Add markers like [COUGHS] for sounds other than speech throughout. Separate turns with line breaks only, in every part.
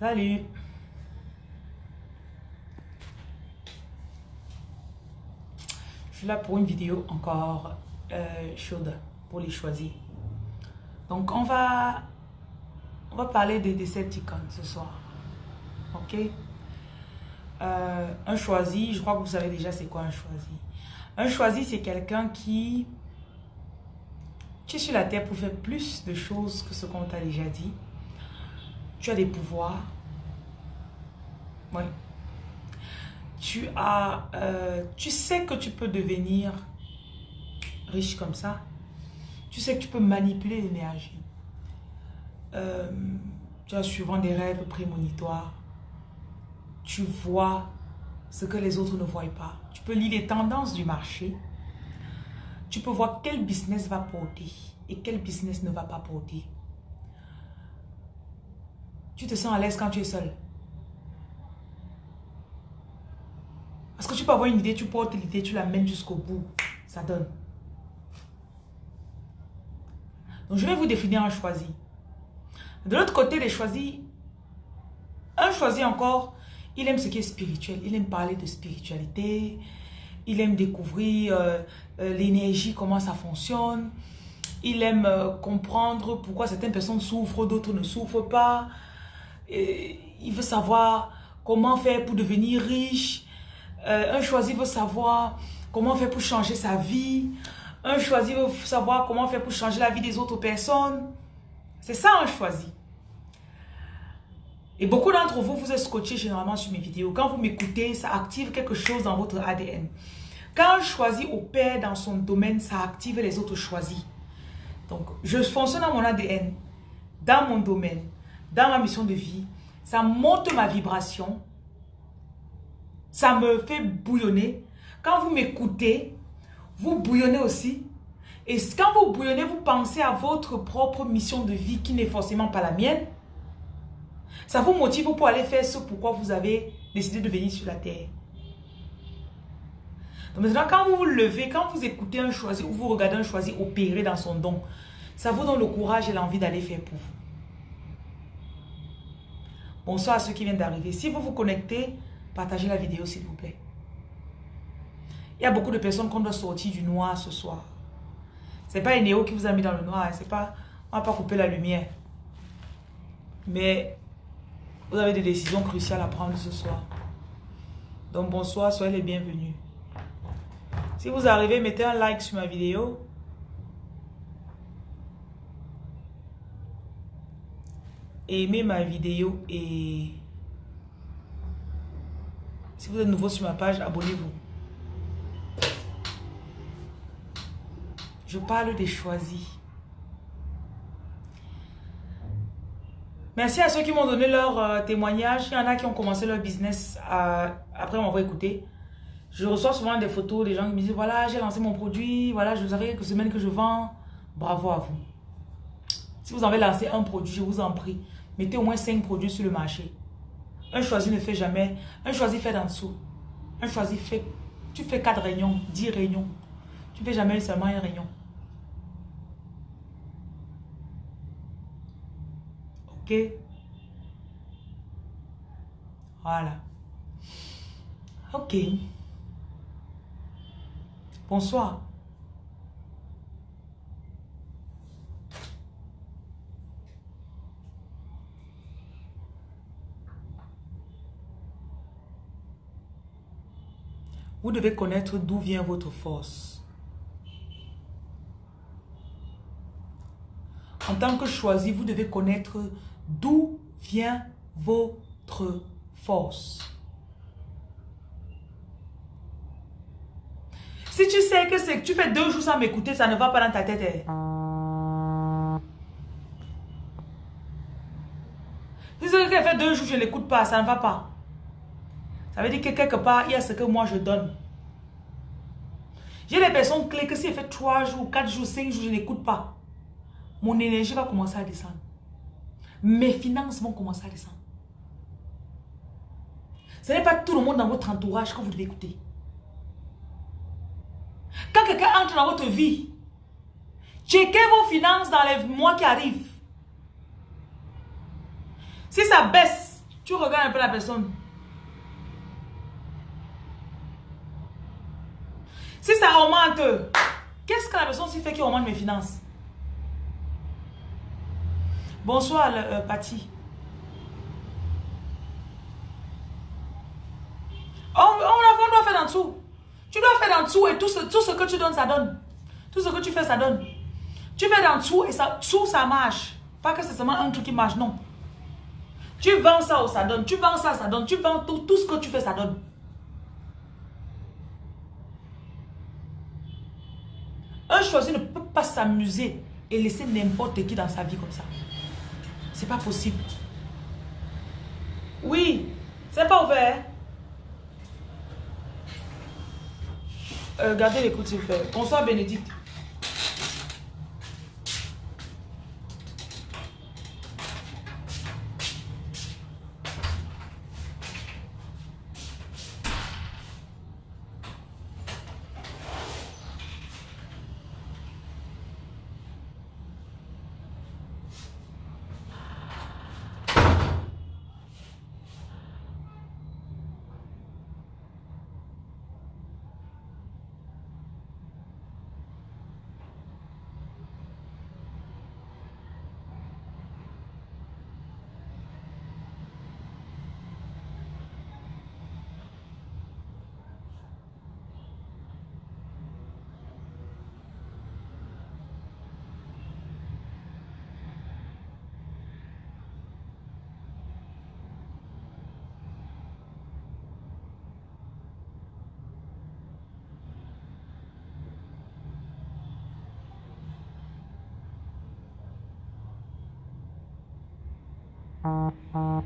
Salut. Je suis là pour une vidéo encore euh, chaude pour les choisir. Donc, on va, on va parler des Decepticons ce soir. Ok? Euh, un choisi, je crois que vous savez déjà c'est quoi un choisi. Un choisi, c'est quelqu'un qui... Tu sur la terre pour faire plus de choses que ce qu'on t'a déjà dit. Tu as des pouvoirs. Oui. Tu as... Euh, tu sais que tu peux devenir riche comme ça. Tu sais que tu peux manipuler l'énergie. Euh, tu as souvent des rêves prémonitoires. Tu vois ce que les autres ne voient pas. Tu peux lire les tendances du marché. Tu peux voir quel business va porter et quel business ne va pas porter. Tu te sens à l'aise quand tu es seul. Parce que tu peux avoir une idée, tu portes l'idée, tu la mènes jusqu'au bout. Ça donne. Donc, je vais vous définir un choisi. De l'autre côté des choisis, un choisi encore, il aime ce qui est spirituel. Il aime parler de spiritualité. Il aime découvrir euh, euh, l'énergie, comment ça fonctionne. Il aime euh, comprendre pourquoi certaines personnes souffrent, d'autres ne souffrent pas. Et il veut savoir comment faire pour devenir riche. un choisi veut savoir comment faire pour changer sa vie. Un choisi veut savoir comment faire pour changer la vie des autres personnes. C'est ça un choisi. Et beaucoup d'entre vous, vous êtes scotché généralement sur mes vidéos. Quand vous m'écoutez, ça active quelque chose dans votre ADN. Quand un choisi opère dans son domaine, ça active les autres choisis. Donc, je fonctionne dans mon ADN, dans mon domaine, dans ma mission de vie. Ça monte ma vibration. Ça me fait bouillonner. Quand vous m'écoutez, vous bouillonnez aussi. Et quand vous bouillonnez, vous pensez à votre propre mission de vie qui n'est forcément pas la mienne. Ça vous motive pour aller faire ce pourquoi vous avez décidé de venir sur la terre. Donc maintenant, quand vous vous levez, quand vous écoutez un choisi ou vous regardez un choisi opérer dans son don, ça vous donne le courage et l'envie d'aller faire pour vous. Bonsoir à ceux qui viennent d'arriver. Si vous vous connectez, partagez la vidéo s'il vous plaît. Il y a beaucoup de personnes qui doit sortir du noir ce soir. C'est pas Enéo qui vous a mis dans le noir. Hein. C'est pas, on va pas couper la lumière. Mais vous avez des décisions cruciales à prendre ce soir. Donc bonsoir, soyez les bienvenus. Si vous arrivez, mettez un like sur ma vidéo. Aimez ma vidéo et si vous êtes nouveau sur ma page, abonnez-vous. Je parle des choisis. Merci à ceux qui m'ont donné leur euh, témoignage. Il y en a qui ont commencé leur business euh, après m'avoir écouté. Je reçois souvent des photos des gens qui me disent voilà, j'ai lancé mon produit, voilà, je vous quelques semaines que je vends. Bravo à vous. Si vous avez lancé un produit, je vous en prie, mettez au moins 5 produits sur le marché. Un choisi ne fait jamais. Un choisi fait en dessous. Un choisi fait. Tu fais 4 réunions, 10 réunions. Tu ne fais jamais seulement une réunion. Voilà. Ok. Bonsoir. Vous devez connaître d'où vient votre force. En tant que choisi, vous devez connaître D'où vient votre force? Si tu sais que c'est que tu fais deux jours sans m'écouter, ça ne va pas dans ta tête. Hein. Si sais que fait deux jours, je ne l'écoute pas, ça ne va pas. Ça veut dire que quelque part, il y a ce que moi je donne. J'ai des personnes clés que si elle fait trois jours, quatre jours, cinq jours, je n'écoute pas. Mon énergie va commencer à descendre mes finances vont commencer à descendre. Ce n'est pas tout le monde dans votre entourage que vous devez écouter. Quand quelqu'un entre dans votre vie, checkez vos finances dans les mois qui arrivent. Si ça baisse, Tu regardes un peu la personne. Si ça remonte, qu'est-ce que la personne fait qui remonte mes finances? Bonsoir, euh, Patty. On, on, doit faire en dessous. Tu dois faire en dessous et tout ce, tout ce que tu donnes, ça donne. Tout ce que tu fais, ça donne. Tu fais en dessous et ça, tout ça marche. Pas que c'est seulement un truc qui marche, non. Tu vends ça, ça donne. Tu vends ça, ça donne. Tu vends tout, tout ce que tu fais, ça donne. Un choisi ne peut pas s'amuser et laisser n'importe qui dans sa vie comme ça. C'est pas possible. Oui, c'est pas ouvert. Euh, gardez l'écoute s'il vous plaît. Bonsoir Bénédicte. Uh, uh.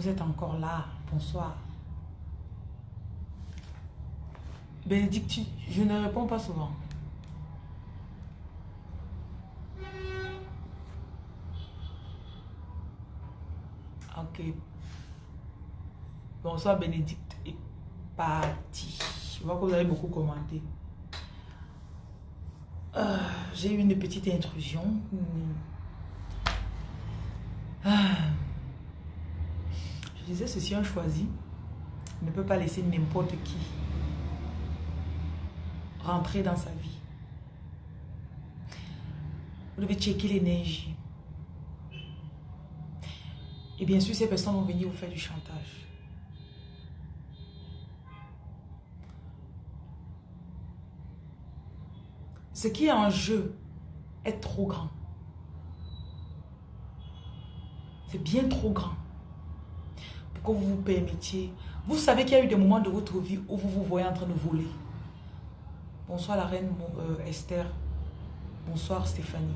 Vous êtes encore là. Bonsoir. Bénédicte, je ne réponds pas souvent. Ok. Bonsoir Bénédicte et parti. Je vois que vous avez beaucoup commenté. Euh, j'ai eu une petite intrusion. Ah disais, ceci un choisi ne peut pas laisser n'importe qui rentrer dans sa vie. Vous devez checker l'énergie. Et bien sûr, ces personnes vont venir vous faire du chantage. Ce qui est en jeu est trop grand. C'est bien trop grand. Que vous vous permettiez. Vous savez qu'il y a eu des moments de votre vie où vous vous voyez en train de voler. Bonsoir la reine euh, Esther. Bonsoir Stéphanie.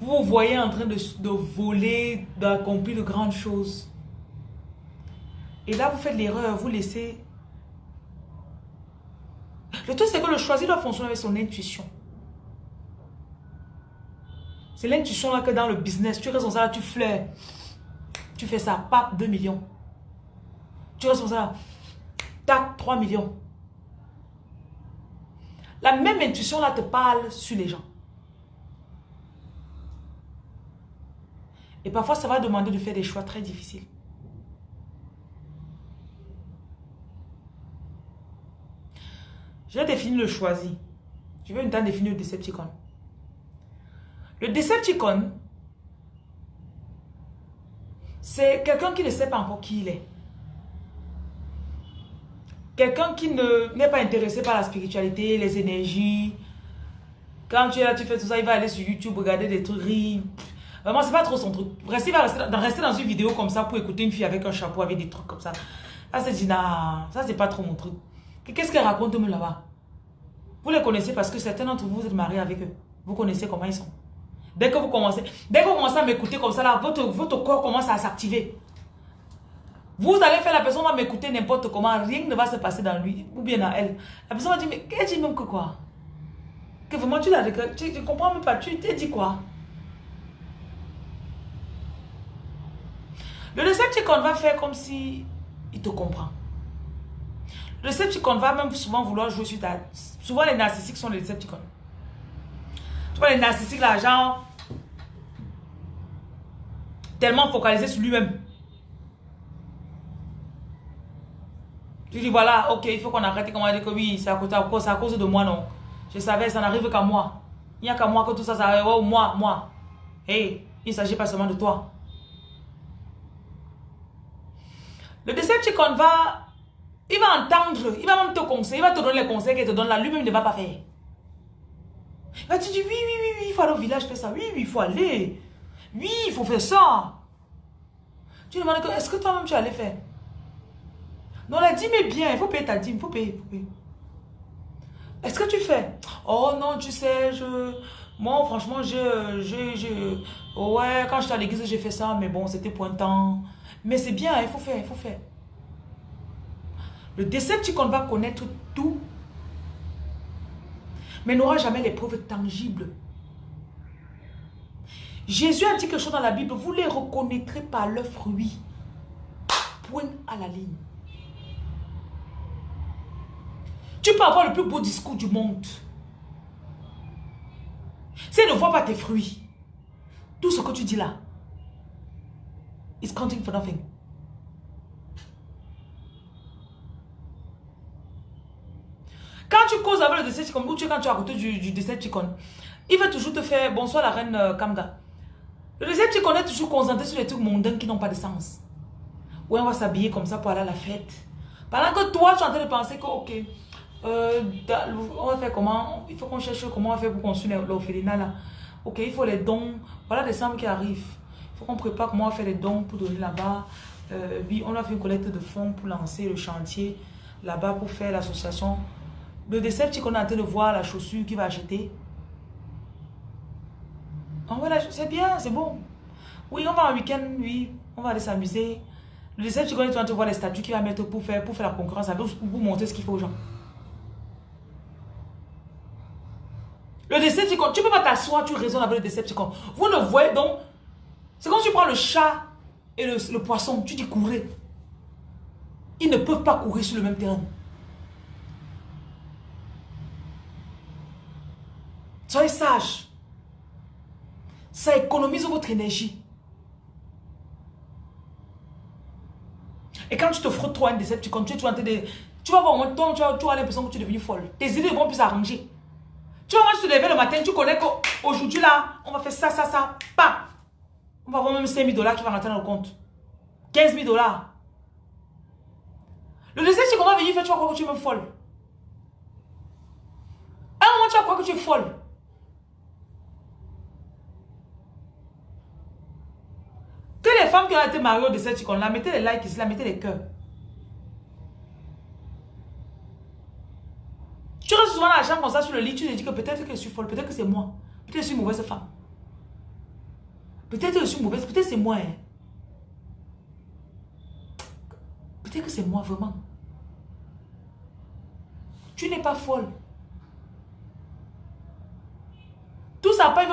Vous vous voyez en train de, de voler, d'accomplir de grandes choses. Et là, vous faites l'erreur, vous laissez... Le truc, c'est que le choisi doit fonctionner avec son intuition. C'est l'intuition là que dans le business, tu comme ça, tu fleurs. Tu fais ça, pape, 2 millions. Tu restes comme ça, tac, 3 millions. La même intuition là te parle sur les gens. Et parfois, ça va demander de faire des choix très difficiles. Je vais définir le choisi. Je vais une temps définir le Decepticon. Le Decepticon, c'est quelqu'un qui ne sait pas encore qui il est. Quelqu'un qui n'est pas intéressé par la spiritualité, les énergies. Quand tu es là, tu fais tout ça, il va aller sur YouTube, regarder des trucs, rire. Vraiment, c'est pas trop son truc. Rester, va rester, dans une vidéo comme ça pour écouter une fille avec un chapeau, avec des trucs comme ça. Là, c'est Gina, ça c'est pas trop mon truc. Qu'est-ce qu'elle raconte là-bas Vous les connaissez parce que certains d'entre vous, vous êtes mariés avec eux. Vous connaissez comment ils sont. Dès que vous commencez, dès que vous commencez à m'écouter comme ça, là, votre, votre corps commence à s'activer. Vous allez faire la personne va m'écouter n'importe comment, rien ne va se passer dans lui ou bien dans elle. La personne va dire, mais qu'elle dit même que quoi? Que vraiment tu l'as tu, tu comprends même pas, tu t'es dit quoi? Le Decepticon va faire comme si il te comprend. Le Decepticon va même souvent vouloir jouer sur ta... Souvent les narcissiques sont les Decepticons. Tu vois les narcissiques là, genre... Tellement focalisés sur lui-même. Tu dis voilà, ok, il faut qu'on arrête. Comment dire que oui, c'est à, cause, à cause de moi, non. Je savais, ça n'arrive qu'à moi. Il n'y a qu'à moi que tout ça, ça arrive. Oh, moi, moi. Hey, il ne s'agit pas seulement de toi. Le Decepticon va, il va entendre, il va même te conseiller, il va te donner les conseils qu'il te donne là, lui-même ne va pas faire. Il va te dire, oui, oui, oui, oui, il faut aller au village faire ça, oui, oui, il faut aller. Oui, il faut faire ça. Tu demandes, est-ce que toi-même tu allais faire? Non, la dîme est bien, il faut payer ta dîme, il faut payer, faut payer. Est-ce que tu fais? Oh non, tu sais, je... Moi, franchement, je... je, je ouais, quand j'étais à l'église, j'ai fait ça, mais bon, c'était point temps. Mais c'est bien, il faut faire, il faut faire. Le Decepticon va connaître tout, mais n'aura jamais les preuves tangibles. Jésus a dit quelque chose dans la Bible, vous les reconnaîtrez par leurs fruits. Point à la ligne. Tu peux avoir le plus beau discours du monde. Si elle ne voit pas tes fruits, tout ce que tu dis là, is counting for nothing. Quand tu causes avec le Decepticon, ou tu, quand tu es à côté du, du Decepticon, il va toujours te faire bonsoir la reine euh, Kamga. Le Decepticon est toujours concentré sur les trucs mondains qui n'ont pas de sens. Ou on va s'habiller comme ça pour aller à la fête. Pendant que toi, tu es en train de penser que, ok, euh, on va faire comment? Il faut qu'on cherche comment on va faire pour construire l'orphelinat là. Ok, il faut les dons. Voilà des sommes qui arrivent on prépare comment on va faire les dons pour donner là-bas. Euh, oui, on a fait une collecte de fonds pour lancer le chantier là-bas pour faire l'association. Le qu'on est en train de voir la chaussure qu'il va acheter. Oh, voilà, c'est bien, c'est bon. Oui, on va en week-end, oui, on va aller s'amuser. Le Decepticon est en train de voir les statuts qu'il va mettre pour faire, pour faire la concurrence avec, pour montrer ce qu'il faut aux gens. Le Decepticon, tu ne peux pas t'asseoir, tu raisonnes avec le Decepticon. Vous ne voyez donc, c'est si tu prends le chat et le, poisson, tu dis courez. Ils ne peuvent pas courir sur le même terrain. Soyez sage. Ça économise votre énergie. Et quand tu te frottes trop un tu tu vas de... Tu vas voir, toi, tu vas, l'impression que tu es devenu folle. Tes idées vont plus s'arranger. Tu vas, te lever le matin, tu connais qu'aujourd'hui là, on va faire ça, ça, ça, pas. On va avoir même 5 000 dollars qui va rentrer dans le compte. 15 000 dollars. Le deuxième, c'est qu'on va venir faire, tu vas croire que tu es même folle. À un moment, tu vas croire que tu es folle. Que les femmes qui ont été mariées de cette icône là, mettez les likes ici, là, mettez les cœurs. Tu restes souvent dans la chambre comme ça sur le lit, tu te dis que peut-être que je suis folle, peut-être que c'est moi. Peut-être que je suis mauvaise femme. Peut-être que je suis mauvaise, peut-être que c'est moi. Hein. Peut-être que c'est moi vraiment. Tu n'es pas folle.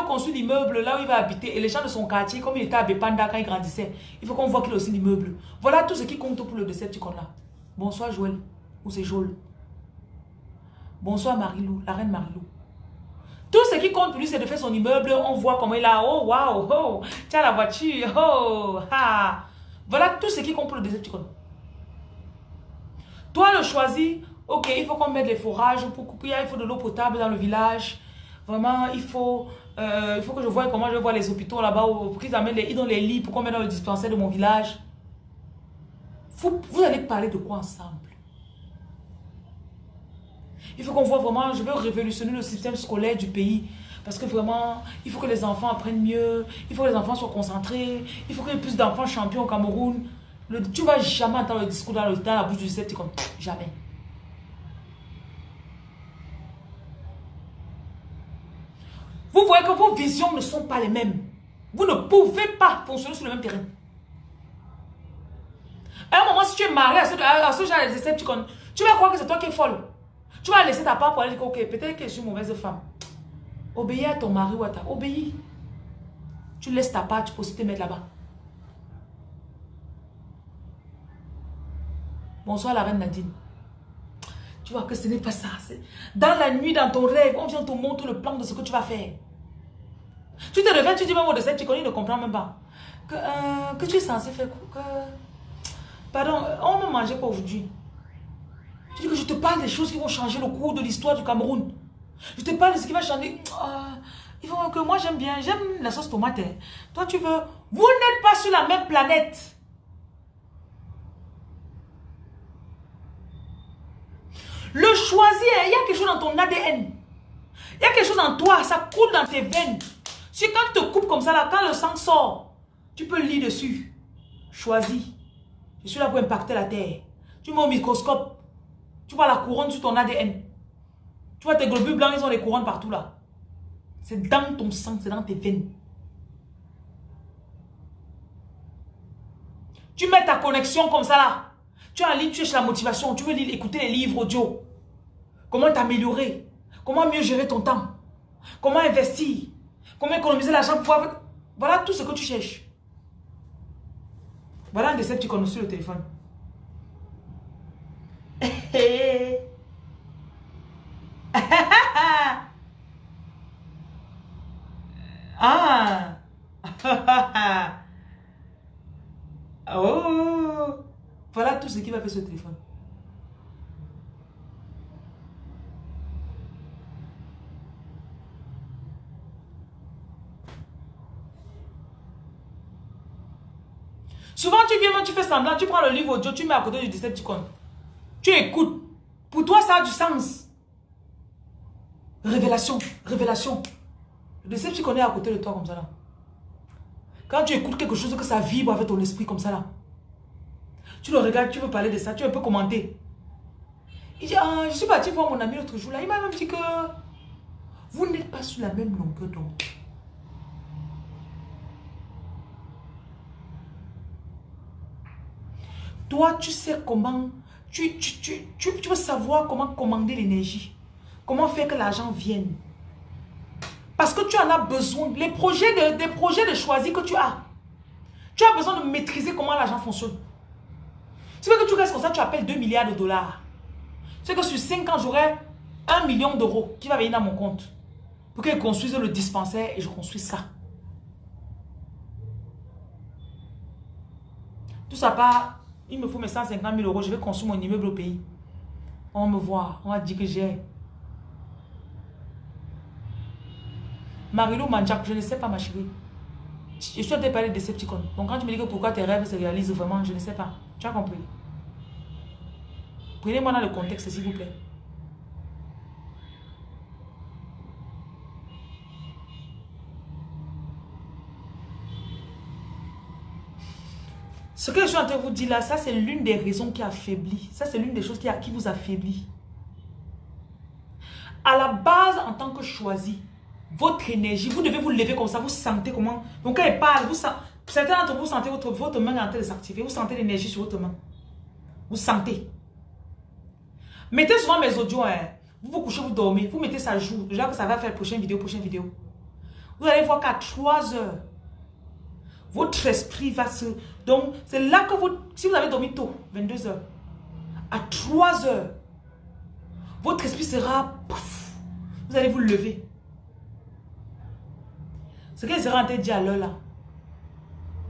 Construire l'immeuble là où il va habiter. Et les gens de son quartier, comme il était à Bepanda quand il grandissait, il faut qu'on voit qu'il a aussi l'immeuble. Voilà tout ce qui compte pour le Decepticon là. Bonsoir Joël. Ou c'est Joël. Bonsoir Marilou, la reine Marilou. Tout ce qui compte pour lui, c'est de faire son immeuble. On voit comment il a. Oh, waouh, oh, tiens la voiture. Oh, ha. Voilà tout ce qui compte pour le Decepticon. Toi, le choisi, ok, il faut qu'on mette les forages pour couper. Il faut de l'eau potable dans le village. Vraiment, il faut, euh, il faut que je voie comment je vois les hôpitaux là-bas, pour qu'ils amènent les, dans les lits, pour qu'on mette dans le dispensaire de mon village. Vous, vous allez parler de quoi ensemble? Il faut qu'on voit vraiment, je veux révolutionner le système scolaire du pays. Parce que vraiment, il faut que les enfants apprennent mieux, il faut que les enfants soient concentrés, il faut qu'il y ait plus d'enfants champions au Cameroun. Tu vas jamais entendre le discours dans, le, dans la bouche du sceptique comme jamais. Vous voyez que vos visions ne sont pas les mêmes. Vous ne pouvez pas fonctionner sur le même terrain. À un moment, si tu es marié à ce, genre de décepticons, tu vas croire que c'est toi qui es folle. Tu vas laisser ta part pour aller dire, ok, peut-être que je suis mauvaise femme. Obéis à ton mari ou à ta... Obéis. Tu laisses ta part, tu peux aussi te mettre là-bas. Bonsoir la reine Nadine. Tu vois que ce n'est pas ça. Dans la nuit, dans ton rêve, on vient te montrer le plan de ce que tu vas faire. Tu te réveilles, tu dis, maman de cette, connais, il ne comprend même pas. Que, euh, tu es censé faire que... Pardon, on ne mangeait pas aujourd'hui. Tu dis que je te parle des choses qui vont changer le cours de l'histoire du Cameroun. Je te parle de ce qui va changer. Euh, il faut que moi j'aime bien, j'aime la sauce tomate. Hein. Toi tu veux. Vous n'êtes pas sur la même planète. Le choisir, il y a quelque chose dans ton ADN. Il y a quelque chose en toi, ça coule dans tes veines. Si quand tu te coupes comme ça, là, quand le sang sort, tu peux lire dessus. Choisis. Je suis là pour impacter la terre. Tu mets au microscope. Tu vois la couronne sur ton ADN. Tu vois tes globules blancs, ils ont des couronnes partout là. C'est dans ton sang, c'est dans tes veines. Tu mets ta connexion comme ça là. Tu es ligne, tu cherches la motivation, tu veux lire, écouter les livres audio. Comment t'améliorer? Comment mieux gérer ton temps? Comment investir? Comment économiser l'argent pour Voilà tout ce que tu cherches. Voilà un connais sur le téléphone. ah oh voilà ce téléphone. Souvent, tu viens, tu fais semblant, tu prends le livre audio, tu mets à côté du Decepticon. Tu écoutes. Pour toi, ça a du sens. Révélation, révélation. Le Decepticon est à côté de toi comme ça là. Quand tu écoutes quelque chose que ça vibre avec ton esprit comme ça là. Tu le regardes, tu veux parler de ça, tu veux un peu commenter. Il dit, ah, je suis parti voir mon ami l'autre jour là. Il m'a même dit que vous n'êtes pas sur la même longueur d'onde. Toi, tu sais comment, tu, tu, tu, veux savoir comment commander l'énergie. Comment faire que l'argent vienne. Parce que tu en as besoin. Les projets de, des projets de choisir que tu as. Tu as besoin de maîtriser comment l'argent fonctionne. C'est que tu restes comme ça, tu appelles 2 milliards de dollars. C'est que sur 5 ans, j'aurai 1 million d'euros qui va venir dans mon compte. Pour que je construise le dispensaire et je construis ça. Tout ça part, il me faut mes 150 000 euros, je vais construire mon immeuble au pays. On me voir, on va dire que j'ai. Marilou Manjak, je ne sais pas ma chérie. Je suis en train de parler de Decepticon. Donc quand tu me dis que pourquoi tes rêves se réalisent vraiment, je ne sais pas. Tu as compris? Prenez-moi dans le contexte, s'il vous plaît. Ce que je suis en train de vous dire là, ça c'est l'une des raisons qui affaiblit. Ça c'est l'une des choses qui, a, qui vous affaiblit. À la base, en tant que choisi, votre énergie, vous devez vous lever comme ça, vous sentez comment? Donc quand elle parle, vous sentez... Certains d'entre vous sentez votre, votre main en train de s'activer, vous sentez l'énergie sur votre main. Vous sentez. Mettez souvent mes audios, hein. vous vous couchez, vous dormez, vous mettez ça jour, déjà que ça va faire prochaine vidéo, prochaine vidéo. Vous allez voir qu'à 3 heures, votre esprit va se... Donc, c'est là que vous... Si vous avez dormi tôt, 22 heures, à 3 heures, votre esprit sera... vous allez vous lever. Ce qu'elle sera en train de dire à l'heure là,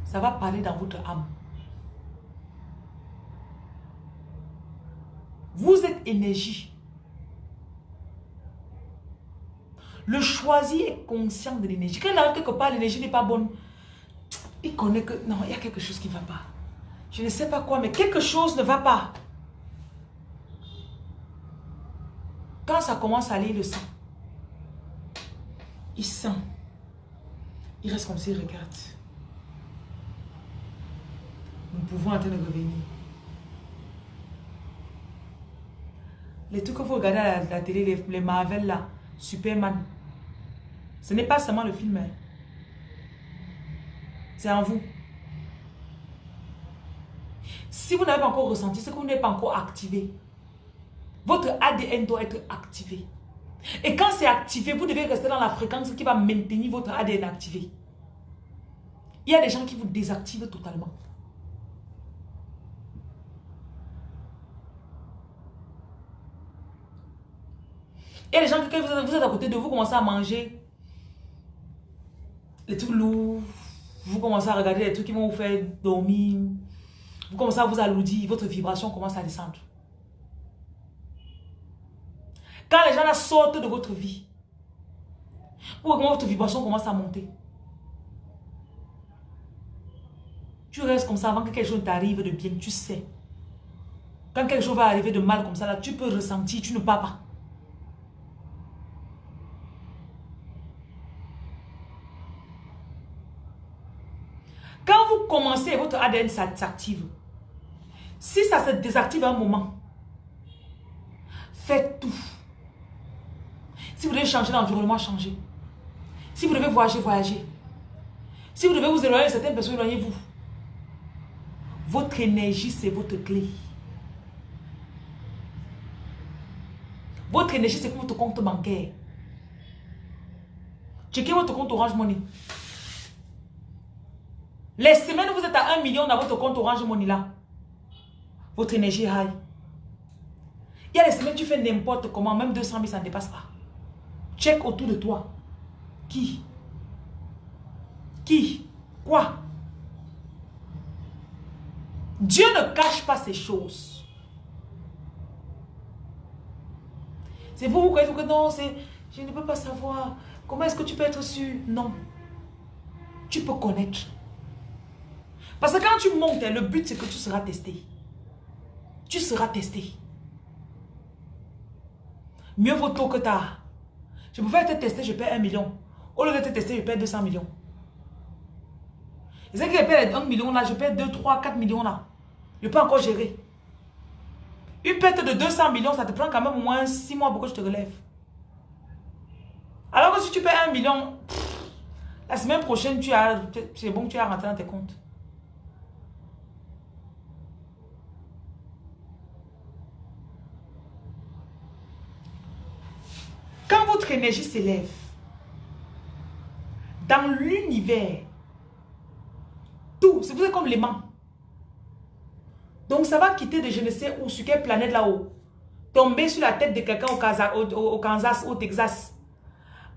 ça va parler dans votre âme. Vous êtes énergie. Le choisi est conscient de l'énergie. Quand il quelque part, l'énergie n'est pas bonne. Il connaît que non, il y a quelque chose qui ne va pas. Je ne sais pas quoi, mais quelque chose ne va pas. Quand ça commence à aller le sang, il sent. Il reste comme s'il regarde. Nous pouvons attendre de revenir. Les trucs que vous regardez à la, télé, les, Marvel là, Superman, ce n'est pas seulement le film. Hein. C'est en vous. Si vous n'avez pas encore ressenti, c'est que vous n'êtes pas encore activé. Votre ADN doit être activé. Et quand c'est activé, vous devez rester dans la fréquence qui va maintenir votre ADN activé. Il y a des gens qui vous désactivent totalement. A des gens quand vous êtes, à côté de vous, commencez à manger les trucs lourds. Vous commencez à regarder les trucs qui vont vous faire dormir. Vous commencez à vous alourdir. Votre vibration commence à descendre. Quand les gens là sortent de votre vie, ou comment votre vibration commence à monter. Tu restes comme ça avant que quelque chose t'arrive de bien, tu sais. Quand quelque chose va arriver de mal comme ça, là, tu peux ressentir, tu ne pars pas. Quand vous commencez, votre ADN s'active. Si ça se désactive un moment, faites tout si vous devez changer d'environnement, changez. Si vous devez voyager, voyagez. Si vous devez vous éloigner de certaines personnes, éloignez-vous. Votre énergie, c'est votre clé. Votre énergie, c'est votre compte bancaire. Checkez votre compte Orange Money. Les semaines vous êtes à 1 million dans votre compte Orange Money là, votre énergie est high. Il y a les semaines tu fais n'importe comment, même 200 000, ça ne dépasse pas. Check autour de toi. Qui? Qui? Quoi? Dieu ne cache pas ces choses. C'est vous, vous croyez que non, je ne peux pas savoir. Comment est-ce que tu peux être sûr? Non. Tu peux connaître. Parce que quand tu montes, le but c'est que tu seras testé. Tu seras testé. Mieux vaut tôt que tard. Je pouvais être testé, je paie 1 million. Au lieu d'être testé, je paie 200 millions. C'est que je paie 1 million là, je paie 2, 3, 4 millions là. Je peux encore gérer. Une perte de 200 millions, ça te prend quand même au moins 6 mois pour que je te relève. Alors que si tu paies 1 million, la semaine prochaine, c'est bon que tu as rentré dans tes comptes. Quand votre énergie s'élève, dans l'univers, tout, c'est vous êtes comme l'aimant. Donc ça va quitter de je ne sais où, sur quelle planète là-haut. Tomber sur la tête de quelqu'un au, Kansas, au Texas.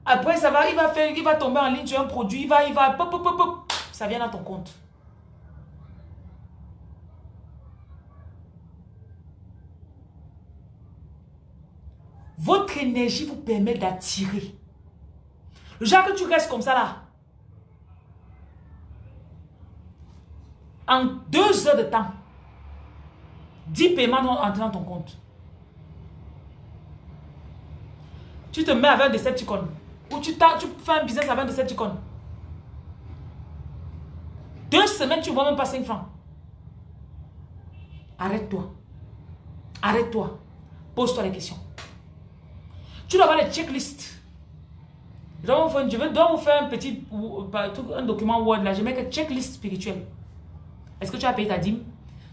Après, ça va, il va faire, il va tomber en ligne sur un produit, il va, il va, pop, pop, pop, ça vient dans ton compte. Votre énergie vous permet d'attirer. Le genre que tu restes comme ça là. En deux heures de temps, 10 paiements vont entrer dans ton compte. Tu te mets avec un Decepticon. Ou tu, tu fais un business avec un Decepticon. Deux semaines, tu ne vois même pas 5 francs. Arrête-toi. Arrête-toi. Pose-toi les questions. Tu dois avoir les checklists. Je dois vous faire un petit un document Word là. Je mets que checklist spirituelle. Est-ce que tu as payé ta dîme?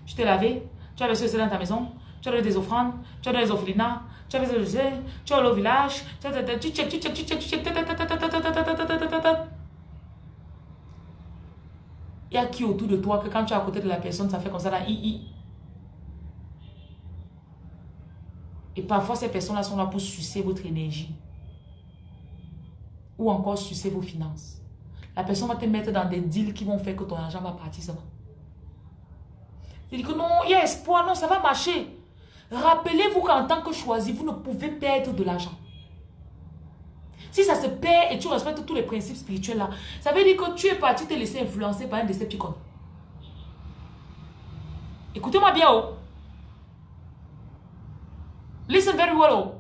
Tu t'es lavé? Tu as reçu ça dans ta maison? Tu as donné des offrandes? Tu as donné des offrinas? Tu as fait Tu as au village? Tu check, tu check, tu check, tu check. Il y a qui autour de toi que quand tu es à côté de la personne, ça fait comme ça là, i, Et parfois, ces personnes-là sont là pour sucer votre énergie. Ou encore sucer vos finances. La personne va te mettre dans des deals qui vont faire que ton argent va partir seulement. Il dit que non, il y a espoir, non, ça va marcher. Rappelez-vous qu'en tant que choisi, vous ne pouvez perdre de l'argent. Si ça se perd et tu respectes tous les principes spirituels là, ça veut dire que tu es parti te laisser influencer par un décepticon. Écoutez-moi bien, oh. Listen very well.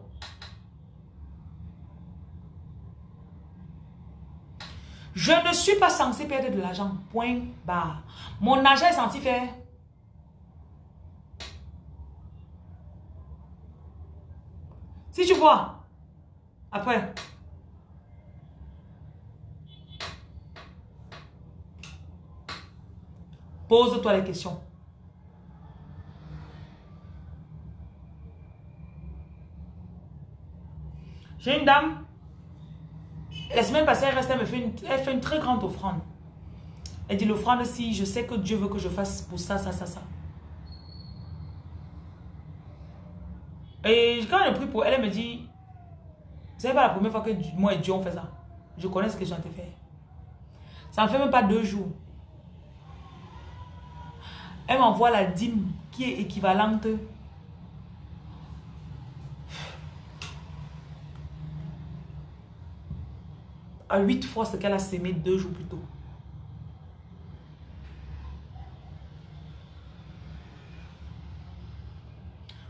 Je ne suis pas censé perdre de l'argent. Point barre. Mon argent est censé faire. Si tu vois, après, pose-toi les questions. J'ai une dame, la semaine passée, elle reste, elle me fait une, elle fait une très grande offrande. Elle dit l'offrande, si je sais que Dieu veut que je fasse pour ça, ça, ça, ça. Et quand je prie pour elle, elle me dit, c'est pas la première fois que moi et Dieu on fait ça. Je connais ce que j'ai te faire. Ça ne fait même pas deux jours. Elle m'envoie la dîme qui est équivalente à huit fois ce qu'elle a sémé deux jours plus tôt.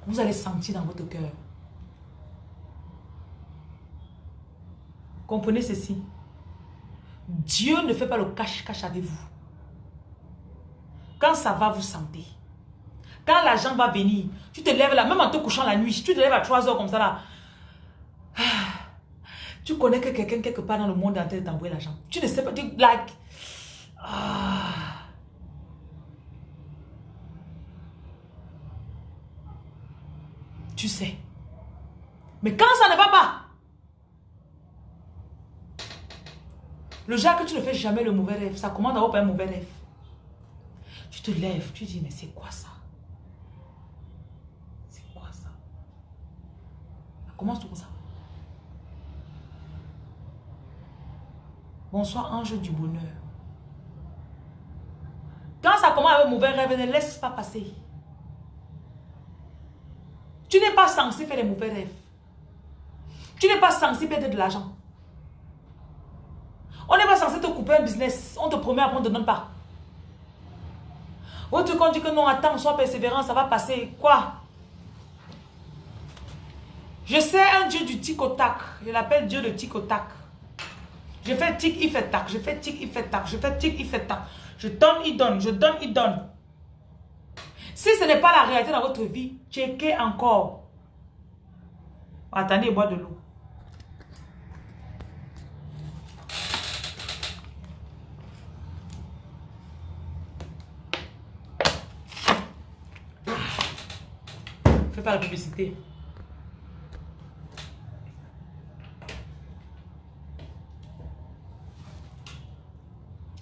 Vous allez sentir dans votre cœur. Comprenez ceci. Dieu ne fait pas le cache-cache avec vous. Quand ça va, vous sentez. Quand l'argent va venir, tu te lèves là, même en te couchant la nuit, tu te lèves à 3 heures comme ça là. Tu connais que quelqu'un quelque part dans le monde entier t'envoie l'argent. Tu ne sais pas, tu like. Ah. Tu sais. Mais quand ça ne va pas, le genre que tu ne fais jamais le mauvais rêve, ça commence d'avoir un mauvais rêve. Tu te lèves, tu dis, mais c'est quoi ça? C'est quoi ça? Ça commence tout ça. Bonsoir, ange du bonheur. Quand ça commence avec mauvais rêve, ne laisse pas passer. Tu n'es pas censé faire les mauvais rêves. Tu n'es pas censé perdre de l'argent. On n'est pas censé te couper un business. On te promet, après on ne te donne pas. Autre qu'on dit que non, attends, sois persévérant, ça va passer. Quoi? Je sais un Dieu du tic-au-tac. Je l'appelle Dieu de tic-au-tac. Je fais tic, il fait tac. Je fais tic, il fait tac. Je fais tic, il fait tac. Je donne, il donne. Je donne, il donne. Si ce n'est pas la réalité dans votre vie, checkez encore. Attendez, bois de l'eau. Fais pas la publicité.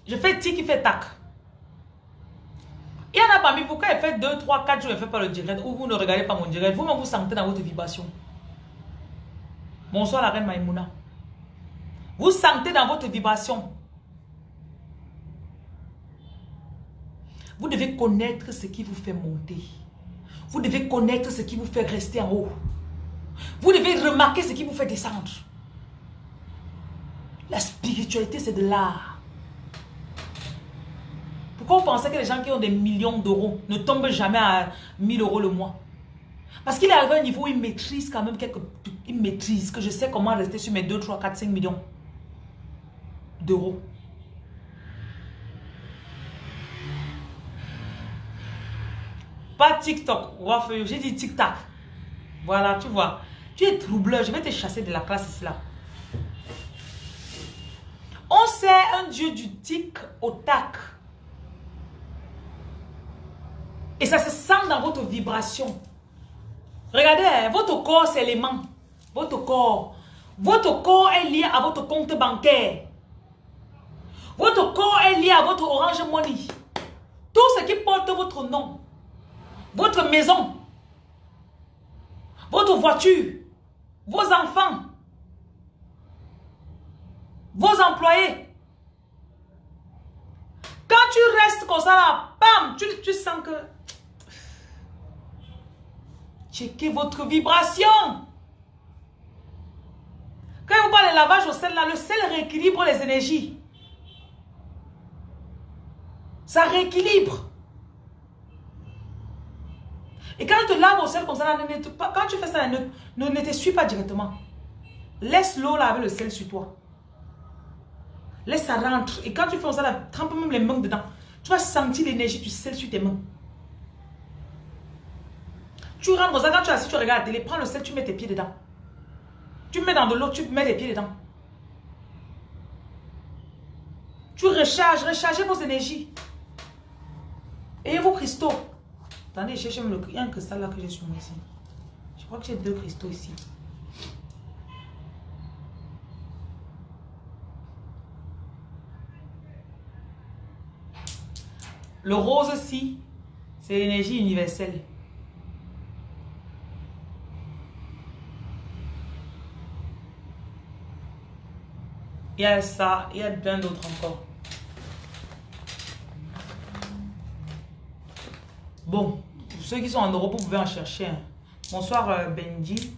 Je fais tic, il fait tac. Il y en a parmi vous, quand il fait 2, 3, 4 jours, il ne fait pas le direct, ou vous ne regardez pas mon direct, vous-même vous sentez dans votre vibration. Bonsoir la reine Maïmouna. Vous sentez dans votre vibration. Vous devez connaître ce qui vous fait monter. Vous devez connaître ce qui vous fait rester en haut. Vous devez remarquer ce qui vous fait descendre. La spiritualité, c'est de l'art. Pourquoi vous pensez que les gens qui ont des millions d'euros ne tombent jamais à 1000 euros le mois? Parce qu'il est arrivé à un niveau où il maîtrise quand même quelques... Il maîtrise que je sais comment rester sur mes 2, 3, 4, 5 millions d'euros. Pas TikTok. J'ai dit TikTok. Voilà, tu vois. Tu es troubleur. Je vais te chasser de la classe. On sait un Dieu du tic au tac. Et ça se sent dans votre vibration. Regardez, votre corps, c'est l'aimant. Votre corps. Votre corps est lié à votre compte bancaire. Votre corps est lié à votre Orange Money. Tout ce qui porte votre nom. Votre maison. Votre voiture. Vos enfants. Vos employés. Quand tu restes comme ça là, bam, tu, tu sens que... Checkez votre vibration. Quand vous parlez de lavage au sel là, le sel rééquilibre les énergies. Ça rééquilibre. Et quand tu te laves au sel comme ça, quand tu fais ça, ne, ne, ne pas directement. Laisse l'eau là avec le sel sur toi. Laisse ça rentre. Et quand tu fais ça, là, trempe même les mains dedans. Tu vas sentir l'énergie du sel sur tes mains. Tu rentres comme tu es assis, tu regardes la télé, prends le sel, tu mets tes pieds dedans. Tu mets dans de l'eau, tu mets les pieds dedans. Tu recharges, rechargez vos énergies. Et vos cristaux. Attendez, je cherche le... Y a un cristal là que j'ai sur moi ici. Je crois que j'ai deux cristaux ici. Le rose aussi, c'est l'énergie universelle. Il y a ça, il y a plein d'autres encore. Bon, ceux qui sont en Europe, vous pouvez en chercher. Bonsoir euh, Benji.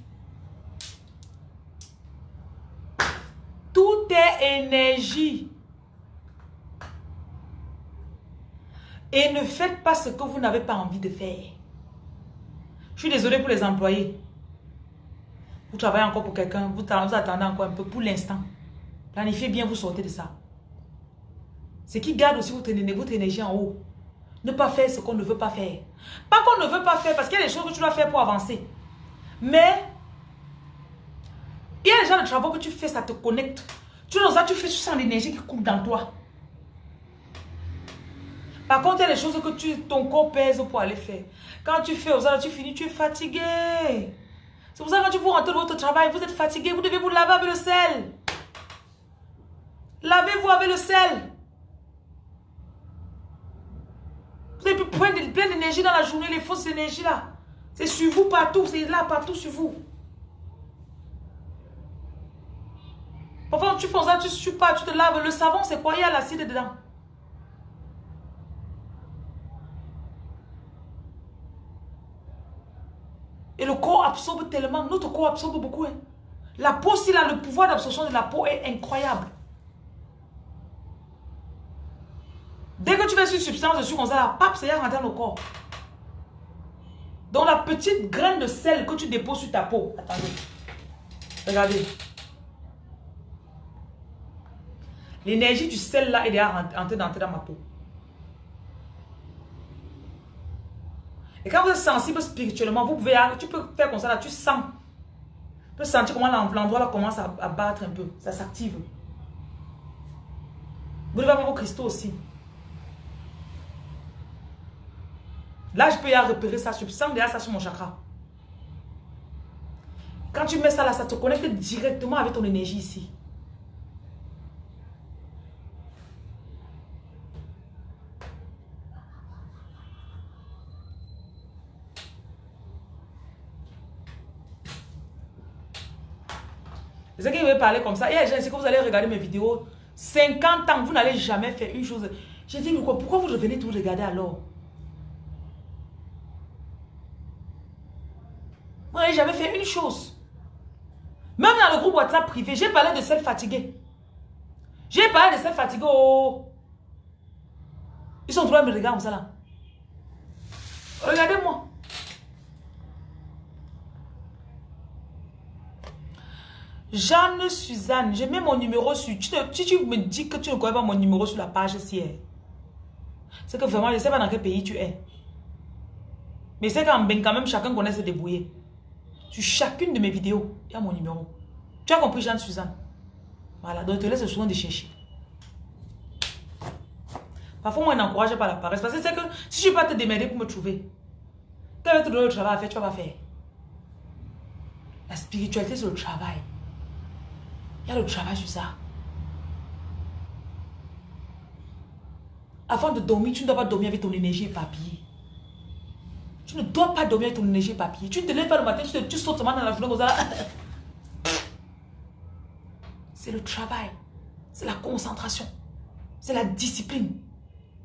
Tout est énergie. Et ne faites pas ce que vous n'avez pas envie de faire. Je suis désolée pour les employés. Vous travaillez encore pour quelqu'un, vous attendez encore un peu pour l'instant. Planifiez bien, vous sortez de ça. Ce qui garde aussi votre, énergie en haut. Ne pas faire ce qu'on ne veut pas faire. Pas qu'on ne veut pas faire, parce qu'il y a des choses que tu dois faire pour avancer. Mais, il y a des gens de travaux que tu fais, ça te connecte. Tu, ça, tu fais, sens l'énergie qui coule dans toi. Par contre, il y a des choses que ton corps pèse pour aller faire. Quand tu fais, tu finis, tu es fatigué. C'est pour ça que quand tu vous rentrez de votre travail, vous êtes fatigué, vous devez vous laver avec le sel. Lavez-vous avec le sel. Vous avez plein d'énergie dans la journée, les fausses énergies là. C'est sur vous partout, c'est là partout sur vous. Parfois, tu fais ça, tu ne tu te laves. Le savon, c'est quoi? Il y a l'acide dedans. Et le corps absorbe tellement. Notre corps absorbe beaucoup. Hein. La peau, si là, le pouvoir d'absorption de la peau est incroyable. Dès que tu fais une substance dessus comme ça, la pape, c'est rentrer dans le corps. Donc la petite graine de sel que tu déposes sur ta peau. Attendez. Regardez. L'énergie du sel là est déjà rentrée dans ma peau. Et quand vous êtes sensible spirituellement, vous pouvez, tu peux faire comme ça là, tu sens. Tu peux sentir comment l'endroit là commence à, battre un peu. Ça s'active. Vous devez avoir vos cristaux aussi. Là, je peux y repérer ça. Je sens ça sur mon chakra. Quand tu mets ça là, ça te connecte directement avec ton énergie ici. C'est ce qu'il veut parler comme ça. Et je sais que vous allez regarder mes vidéos. 50 ans, vous n'allez jamais faire une chose. J'ai dit, pourquoi vous revenez tout regarder alors? Jamais fait une chose. Même dans le groupe WhatsApp privé, j'ai parlé de celles fatiguées. J'ai parlé de celles fatiguées. Oh. Ils sont trois me regarder comme ça là. Regardez-moi. Jeanne Suzanne, j'ai mis mon numéro sur... Tu si tu me dis que tu ne connais pas mon numéro sur la page ci, c'est que vraiment, je ne sais pas dans quel pays tu es. Mais c'est qu'en Ben, quand même, chacun connaît se débrouiller. Sur chacune de mes vidéos, il y a mon numéro. Tu as compris, Jeanne-Suzanne? Voilà, donc je te laisse soin de chercher. Parfois, moi, je n'encourage pas la paresse. Parce que c'est que si je ne vais pas te démerder pour me trouver, tu te donner le travail à faire, tu vas pas faire. La spiritualité, c'est le travail. Il y a le travail sur ça. Avant de dormir, tu ne dois pas dormir avec ton énergie papier. Tu ne dois pas dormir avec ton énergie papier. Tu te lèves le matin, tu, te, tu sautes seulement dans la journée [LAUGHS] C'est le travail. C'est la concentration. C'est la discipline.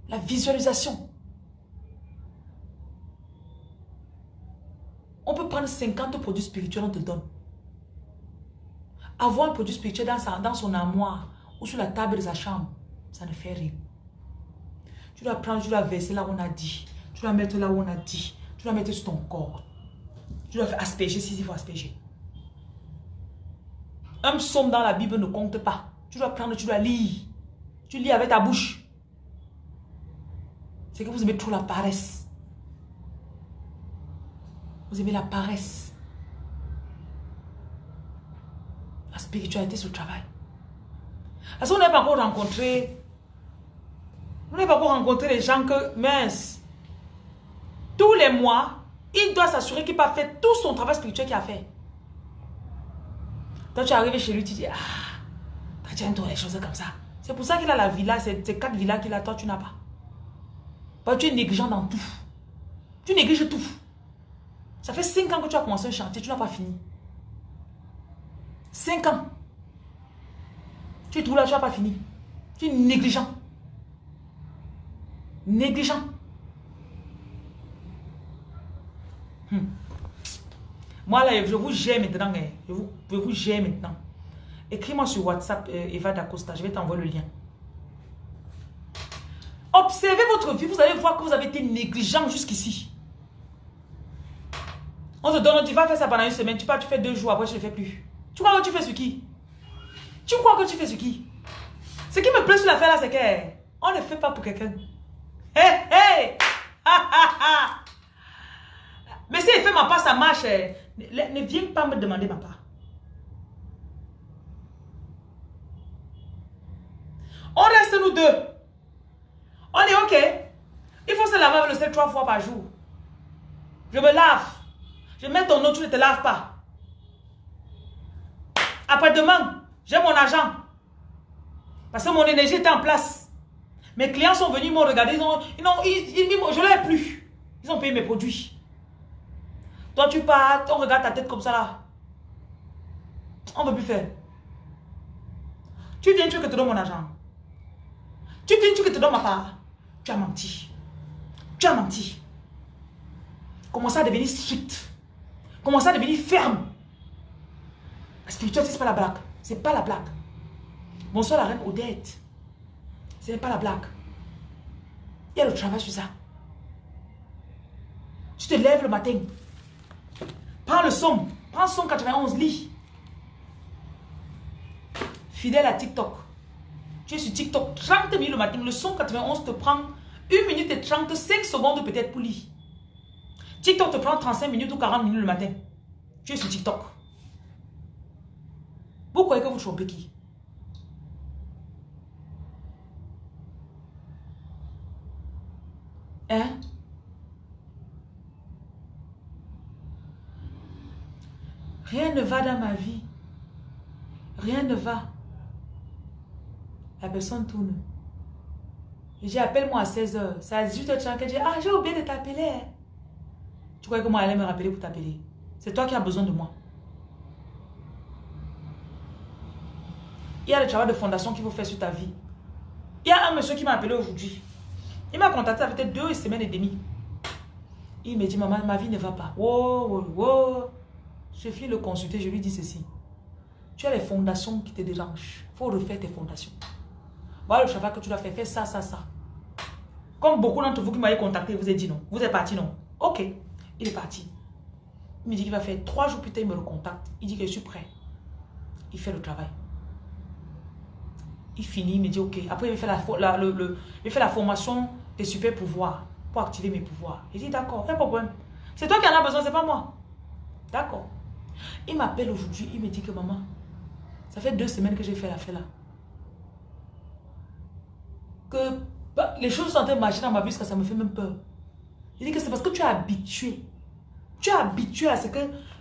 La visualisation. On peut prendre 50 produits spirituels, on te donne. Avoir un produit spirituel dans, dans son armoire ou sur la table de sa chambre, ça ne fait rien. Tu dois prendre, tu dois verser là où on a dit. Tu dois mettre là où on a dit. Tu dois mettre sur ton corps. Tu dois faire asperger si il faut asperger. Un psaume dans la Bible ne compte pas. Tu dois prendre, tu dois lire. Tu lis avec ta bouche. C'est que vous aimez trop la paresse. Vous aimez la paresse. La spiritualité, c'est le travail. Parce qu'on n'a pas encore rencontré vous n'avez pas encore rencontré les gens que, mince, tous les mois, il doit s'assurer qu'il n'a pas fait tout son travail spirituel qu'il a fait. Toi, tu es arrivé chez lui, tu dis, ah, tu as les choses comme ça. C'est pour ça qu'il a la villa, c'est quatre villas qu'il a, toi, tu n'as pas. Parce que tu es négligent dans tout. Tu négliges tout. Ça fait cinq ans que tu as commencé un chantier, tu n'as pas fini. Cinq ans. Tu es tout là, tu n'as pas fini. Tu es négligent. Négligent. Hmm. Moi, là, je vous gère maintenant. Hein. Je vous, je vous gère maintenant. Écris-moi sur WhatsApp, euh, Eva Dacosta. Je vais t'envoyer le lien. Observez votre vie. Vous allez voir que vous avez été négligent jusqu'ici. On te donne, tu vas faire ça pendant une semaine. Tu pars, tu fais deux jours. Après, je ne le fais plus. Tu crois que tu fais ce qui? Tu crois que tu fais ce qui? Ce qui me plaît sur l'affaire là, c'est qu'on ne fait pas pour quelqu'un. Hé, hé [LAUGHS] Mais si elle fait ma part, ça marche. Eh. Ne, viens pas me demander ma part. On reste nous deux. On est OK. Il faut se laver avec le sel trois fois par jour. Je me lave. Je mets ton eau, tu ne te laves pas. Après-demain, j'ai mon argent. Parce que mon énergie est en place. Mes clients sont venus, m'ont regardé, ils ont, ils ont, ils, je ne l'ai plus. Ils ont payé mes produits. Toi, tu pars, on regarde ta tête comme ça là. On ne veut plus faire. Tu viens, tu veux que te donne mon argent. Tu viens, tu veux que te donne ma part. Tu as menti. Tu as menti. Commence à devenir strict? Commence à devenir ferme? La spiritualité, ce n'est pas la blague. Ce n'est pas la blague. Bonsoir la reine Odette. Ce n'est pas la blague. Il y a le travail sur ça. Tu te lèves le matin. Prends le son. Prends son 91, lit. Fidèle à TikTok. Tu es sur TikTok 30 minutes le matin. Le son 91 te prend 1 minute et 35 secondes peut-être pour lire. TikTok te prend 35 minutes ou 40 minutes le matin. Tu es sur TikTok. Vous croyez que vous trompez qui? Hein? Rien ne va dans ma vie. Rien ne va. La personne tourne. J'ai appelle-moi à 16h. C'est à 18h30 que j'ai Ah, j'ai oublié de t'appeler. Hein. Tu crois que moi, elle allait me rappeler pour t'appeler C'est toi qui as besoin de moi. Il y a le travail de fondation qu'il faut faire sur ta vie. Il y a un monsieur qui m'a appelé aujourd'hui. Il m'a contacté, fait deux semaines et demie. Il me dit, maman, ma vie ne va pas. Wow, wow, wow. Je finis le consulter, je lui dis ceci. Tu as les fondations qui te dérangent. Il faut refaire tes fondations. Voilà le travail que tu dois faire. Fais ça, ça, ça. Comme beaucoup d'entre vous qui m'avez contacté, vous avez dit non. Vous êtes parti non. Ok. Il est parti. Il me dit qu'il va faire trois jours plus tard, il me recontacte. Il dit que je suis prêt. Il fait le travail. Il finit, il me dit ok. Après, il fait la, le, il fait la formation des super pouvoirs pour activer mes pouvoirs. Il dit d'accord, pas de problème. C'est toi qui en as besoin, c'est pas moi. D'accord. Il m'appelle aujourd'hui, il me dit que maman, ça fait deux semaines que j'ai fait l'affaire là. Que bah, les choses sont en train de marcher dans ma vie, parce ça me fait même peur. Il dit que c'est parce que tu es habitué. Tu es habitué à ce que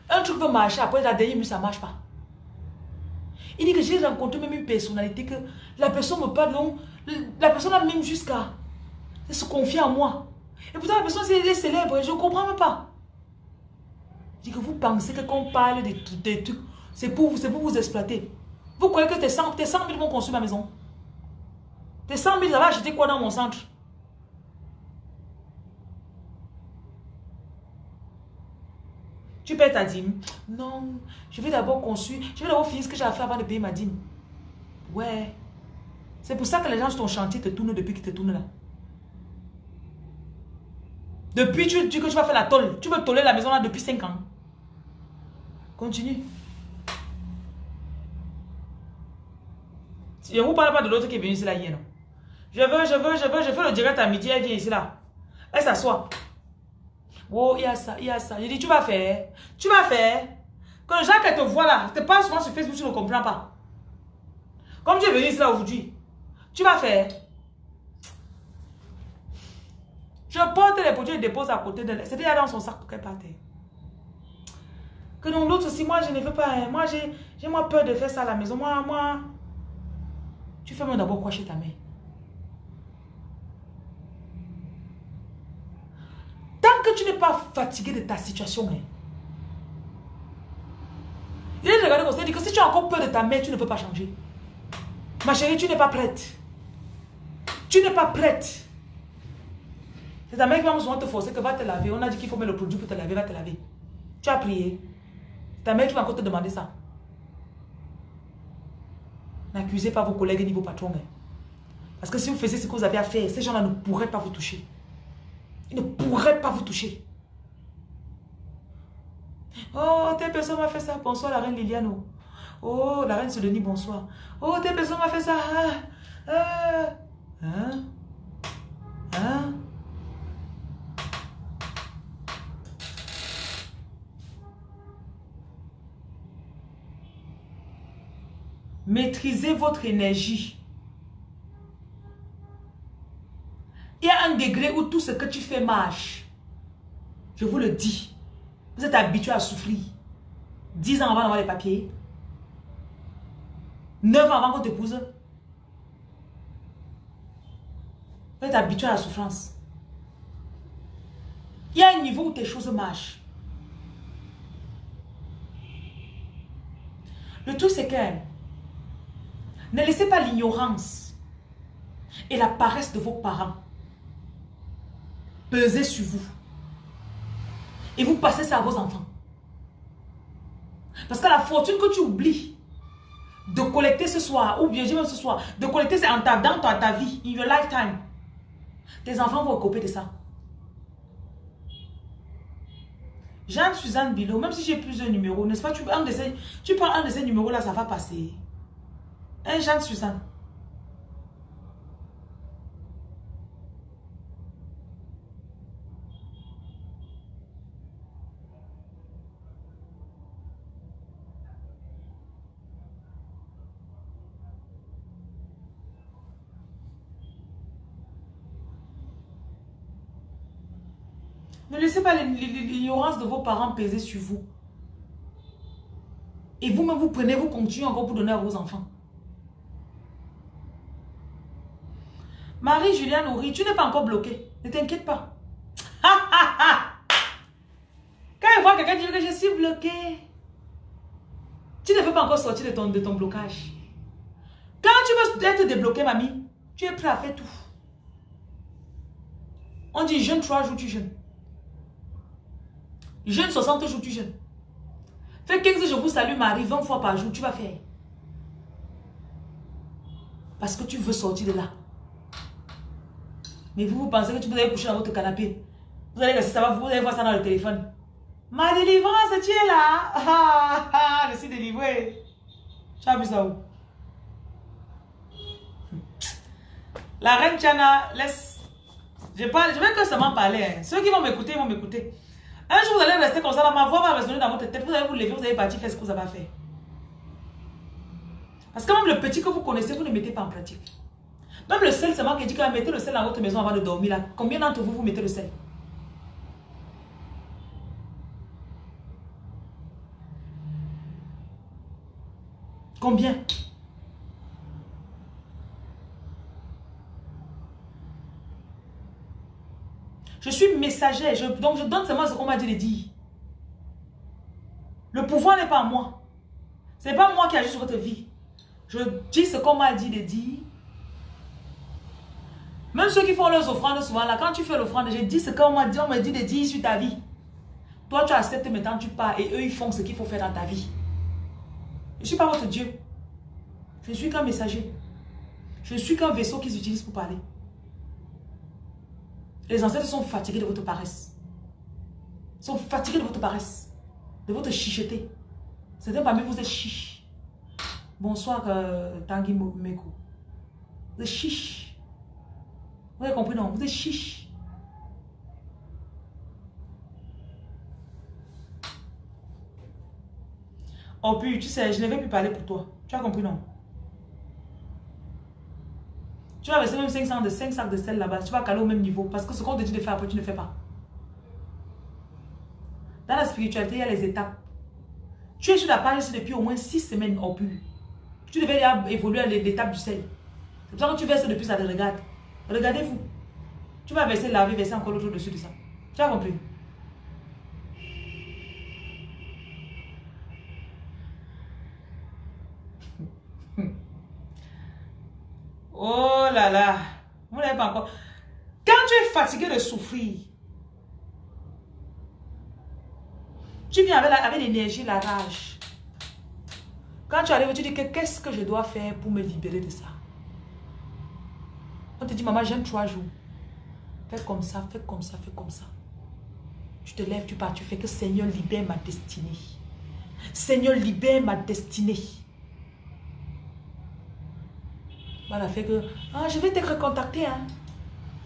un truc peut marcher, après la dernière minute, ça ne marche pas. Il dit que j'ai rencontré même une personnalité que la personne me parle, non, la personne a même jusqu'à se confier en moi. Et pourtant, la personne est célèbre, je ne comprends même pas. Dit que vous pensez que quand on parle des, trucs, c'est pour, pour vous exploiter. Vous croyez que tes 100, tes 100 000 vont construire ma maison? Tes 100 000, ça va acheter quoi dans mon centre? Tu payes ta dîme? Non, je vais d'abord construire, je vais d'abord finir ce que j'ai à faire avant de payer ma dîme. Ouais. C'est pour ça que les gens sur ton chantier te tournent depuis qu'ils te tournent là. Depuis, tu dis que tu vas faire la tôle. Tu veux toller la maison là depuis 5 ans. Continue. Je ne vous parle pas de l'autre qui est venu ici là hier. Je veux, je veux, je veux, je fais le direct à midi, elle vient ici là. Elle s'assoit. Oh, il y a ça, il y a ça. Je dis, tu vas faire. Tu vas faire. Quand les gens qui te voient là, te parlent souvent sur Facebook, tu ne comprends pas. Comme tu es venu ici là aujourd'hui, tu vas faire. Je porte les produits et dépose à côté de C'était dans son sac pour qu'elle parte. Que non, l'autre aussi, moi je ne veux pas. Hein. Moi j'ai moi peur de faire ça à la maison. Moi, moi. Tu fais moi d'abord quoi chez ta mère que tu n'es pas fatigué de ta situation, hein. il est regardé comme ça, il dit que si tu as encore peur de ta mère, tu ne peux pas changer. Ma chérie, tu n'es pas prête. Tu n'es pas prête. C'est ta mère qui va souvent te forcer que va te laver. On a dit qu'il faut mettre le produit pour te laver, va te laver. Tu as prié. Ta mère qui va encore te demander ça. N'accusez pas vos collègues ni vos patrons. Hein. Parce que si vous faisiez ce que vous avez à faire, ces gens-là ne pourraient pas vous toucher ne pourrait pas vous toucher. Oh, telle personne m'a fait ça. Bonsoir, la reine Liliano. Oh, la reine Denis, bonsoir. Oh, telle personne m'a fait ça. Ah, ah. Hein? Hein? Maîtrisez votre énergie. Il y a un degré où tout ce que tu fais marche. Je vous le dis. Vous êtes habitué à souffrir. 10 ans avant d'avoir les papiers. 9 ans avant qu'on t'épouse. Vous êtes habitué à la souffrance. Il y a un niveau où tes choses marchent. Le tout, c'est que ne laissez pas l'ignorance et la paresse de vos parents peser sur vous. Et vous passez ça à vos enfants. Parce que la fortune que tu oublies de collecter ce soir, ou bien même ce soir, de collecter en ta, dans ta, vie, in your lifetime, tes enfants vont couper de ça. Jeanne-Suzanne Bilo, même si j'ai plusieurs numéros, n'est-ce pas, tu, un tu prends un de ces numéros-là, ça va passer. Un Jeanne-Suzanne. Ne laissez pas l'ignorance de vos parents peser sur vous. Et vous-même, vous prenez, vous continuez encore pour donner à vos enfants. Marie-Juliane Horry, tu n'es pas encore bloqué. Ne t'inquiète pas. [LAUGHS] Quand il voit quelqu'un dire que je suis bloqué, tu ne veux pas encore sortir de ton, de ton blocage. Quand tu veux être débloqué, mamie, tu es prêt à faire tout. On dit jeûne trois jours, tu jeûnes. Jeûne 60 jours, tu jeûnes. Fais 15 je vous salue Marie 20 fois par jour, tu vas faire. Parce que tu veux sortir de là. Mais vous, vous pensez que peux aller coucher dans votre canapé? Vous allez ça va, vous allez voir ça dans le téléphone. Ma délivrance, tu es là. Ah, ah, je suis délivré. Tu as vu ça où? La reine Tiana, laisse. Je, parle, je vais que seulement parler. Hein. Ceux qui vont m'écouter, vont m'écouter. Un jour, vous allez rester comme ça, ma voix va résonner dans votre tête. Vous allez vous lever, vous allez partir faire ce que vous avez à faire. Parce que même le petit que vous connaissez, vous ne mettez pas en pratique. Même le sel, c'est moi qui dis que mettez le sel dans votre maison avant de dormir. Là. Combien d'entre vous, vous mettez le sel? Combien? Je suis messager, donc je donne seulement ce qu'on m'a dit de dire. Le pouvoir n'est pas à moi. Ce n'est pas moi qui agis sur votre vie. Je dis ce qu'on m'a dit de dire. Même ceux qui font leurs offrandes souvent, là, quand tu fais l'offrande, je dis ce qu'on m'a dit, on m'a dit de dire sur ta vie. Toi, tu acceptes maintenant, tu pars et eux, ils font ce qu'il faut faire dans ta vie. Je ne suis pas votre Dieu. Je ne suis qu'un messager. Je ne suis qu'un vaisseau qu'ils utilisent pour parler. Les ancêtres sont fatigués de votre paresse. Ils sont fatigués de votre paresse. De votre chicheté. Certains parmi vous êtes chiche. Bonsoir euh, Tanguy Meko. Vous êtes chiche. Vous avez compris non Vous êtes chiche. Oh tu sais, je ne vais plus parler pour toi. Tu as compris non? Tu vas verser même 500 de 5 sacs de sel là-bas. Tu vas caler au même niveau. Parce que ce qu'on te dit de faire après, tu ne fais pas. Dans la spiritualité, il y a les étapes. Tu es sur la page depuis au moins 6 semaines au plus. Tu devais évoluer à l'étape du sel. C'est pour ça que tu verses depuis ça te regarde. Regardez-vous. Tu vas verser, laver, verser encore l'autre dessus de ça. Tu as compris? [LAUGHS] Oh là là. Vous n'avez pas encore. Quand tu es fatigué de souffrir, tu viens avec l'énergie, la, rage. Quand tu arrives, tu dis que qu'est-ce que je dois faire pour me libérer de ça? On te dit, maman, j'aime trois jours. Fais comme ça, fais comme ça, fais comme ça. Tu te lèves, tu pars, tu fais que Seigneur libère ma destinée. Seigneur libère ma destinée. Voilà, fait que, ah, je vais te recontacter, hein.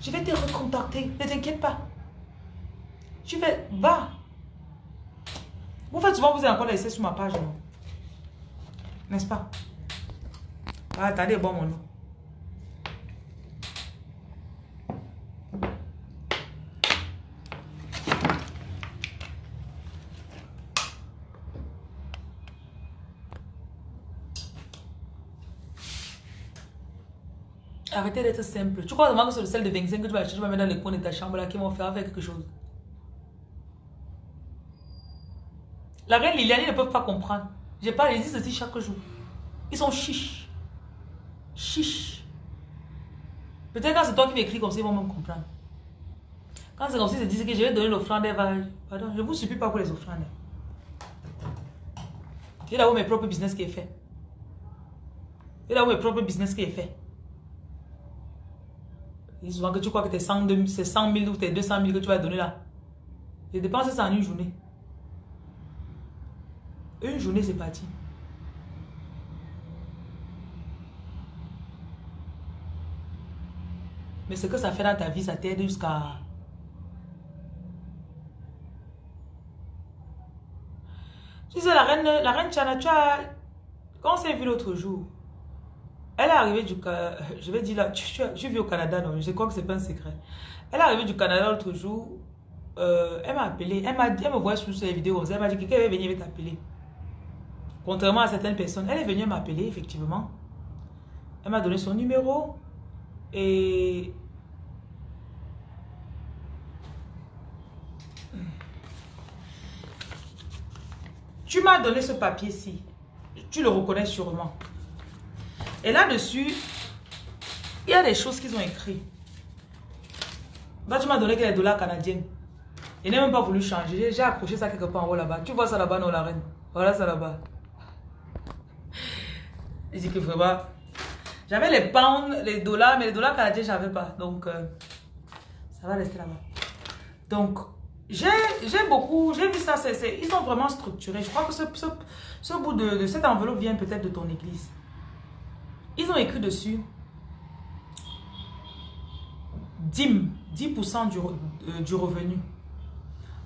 Je vais te recontacter, ne t'inquiète pas. Tu fais, va. Vous faites souvent, vous avez encore laissé sur ma page, non? N'est-ce pas? Ah, attendez, bon, mon nom. D'être simple. Tu crois vraiment que c'est le sel de 25 que tu vas acheter, tu vas mettre dans les coins de ta chambre là, qui vont faire quelque chose? La reine Liliane, ils ne peuvent pas comprendre. J'ai pas, ils disent ceci chaque jour. Ils sont chiches. Chiches. Peut-être quand c'est toi qui m'écris comme ça, ils vont même comprendre. Quand c'est comme ça, ils se disent que je vais donner l'offrande, pardon, je vous supplie pas pour les offrandes. J'ai d'abord mes propres business qui est fait. J'ai d'abord mes propres business qui est fait. Et souvent que tu crois que tes 100 c'est 100 000 ou tes 200 000 que tu vas donner là. Je dépense ça en une journée. Une journée, c'est parti. Mais ce que ça fait dans ta vie, ça t'aide jusqu'à... Tu sais, la reine, la reine Chana, tu as... Quand on s'est vu l'autre jour, elle est arrivée du... [LAUGHS] Je vais dire là, je vis au Canada, non, je crois que c'est pas un secret. Elle est arrivée du Canada l'autre jour. Euh, elle m'a appelé. Elle, m'a elle me voit sur ses vidéos. Elle m'a dit que quelqu'un va venir t'appeler. Contrairement à certaines personnes. Elle est venue m'appeler, effectivement. Elle m'a donné son numéro. Et... Tu m'as donné ce papier-ci. Tu le reconnais sûrement. Et là-dessus, il y a des choses qu'ils ont écrites. Bah, tu m'as donné quelques dollars canadiens. Il n'a même pas voulu changer. J'ai accroché ça quelque part en haut là-bas. Tu vois ça là-bas, non, la reine? Voilà ça là-bas. Il dit que vraiment... J'avais les pounds, les dollars, mais les dollars canadiens, je n'avais pas. Donc, euh, ça va rester là-bas. Donc, j'ai beaucoup, j'ai vu ça, ils sont vraiment structurés. Je crois que ce, ce, bout de, de cette enveloppe vient peut-être de ton église. Ils ont écrit dessus 10, 10% du, euh, du revenu.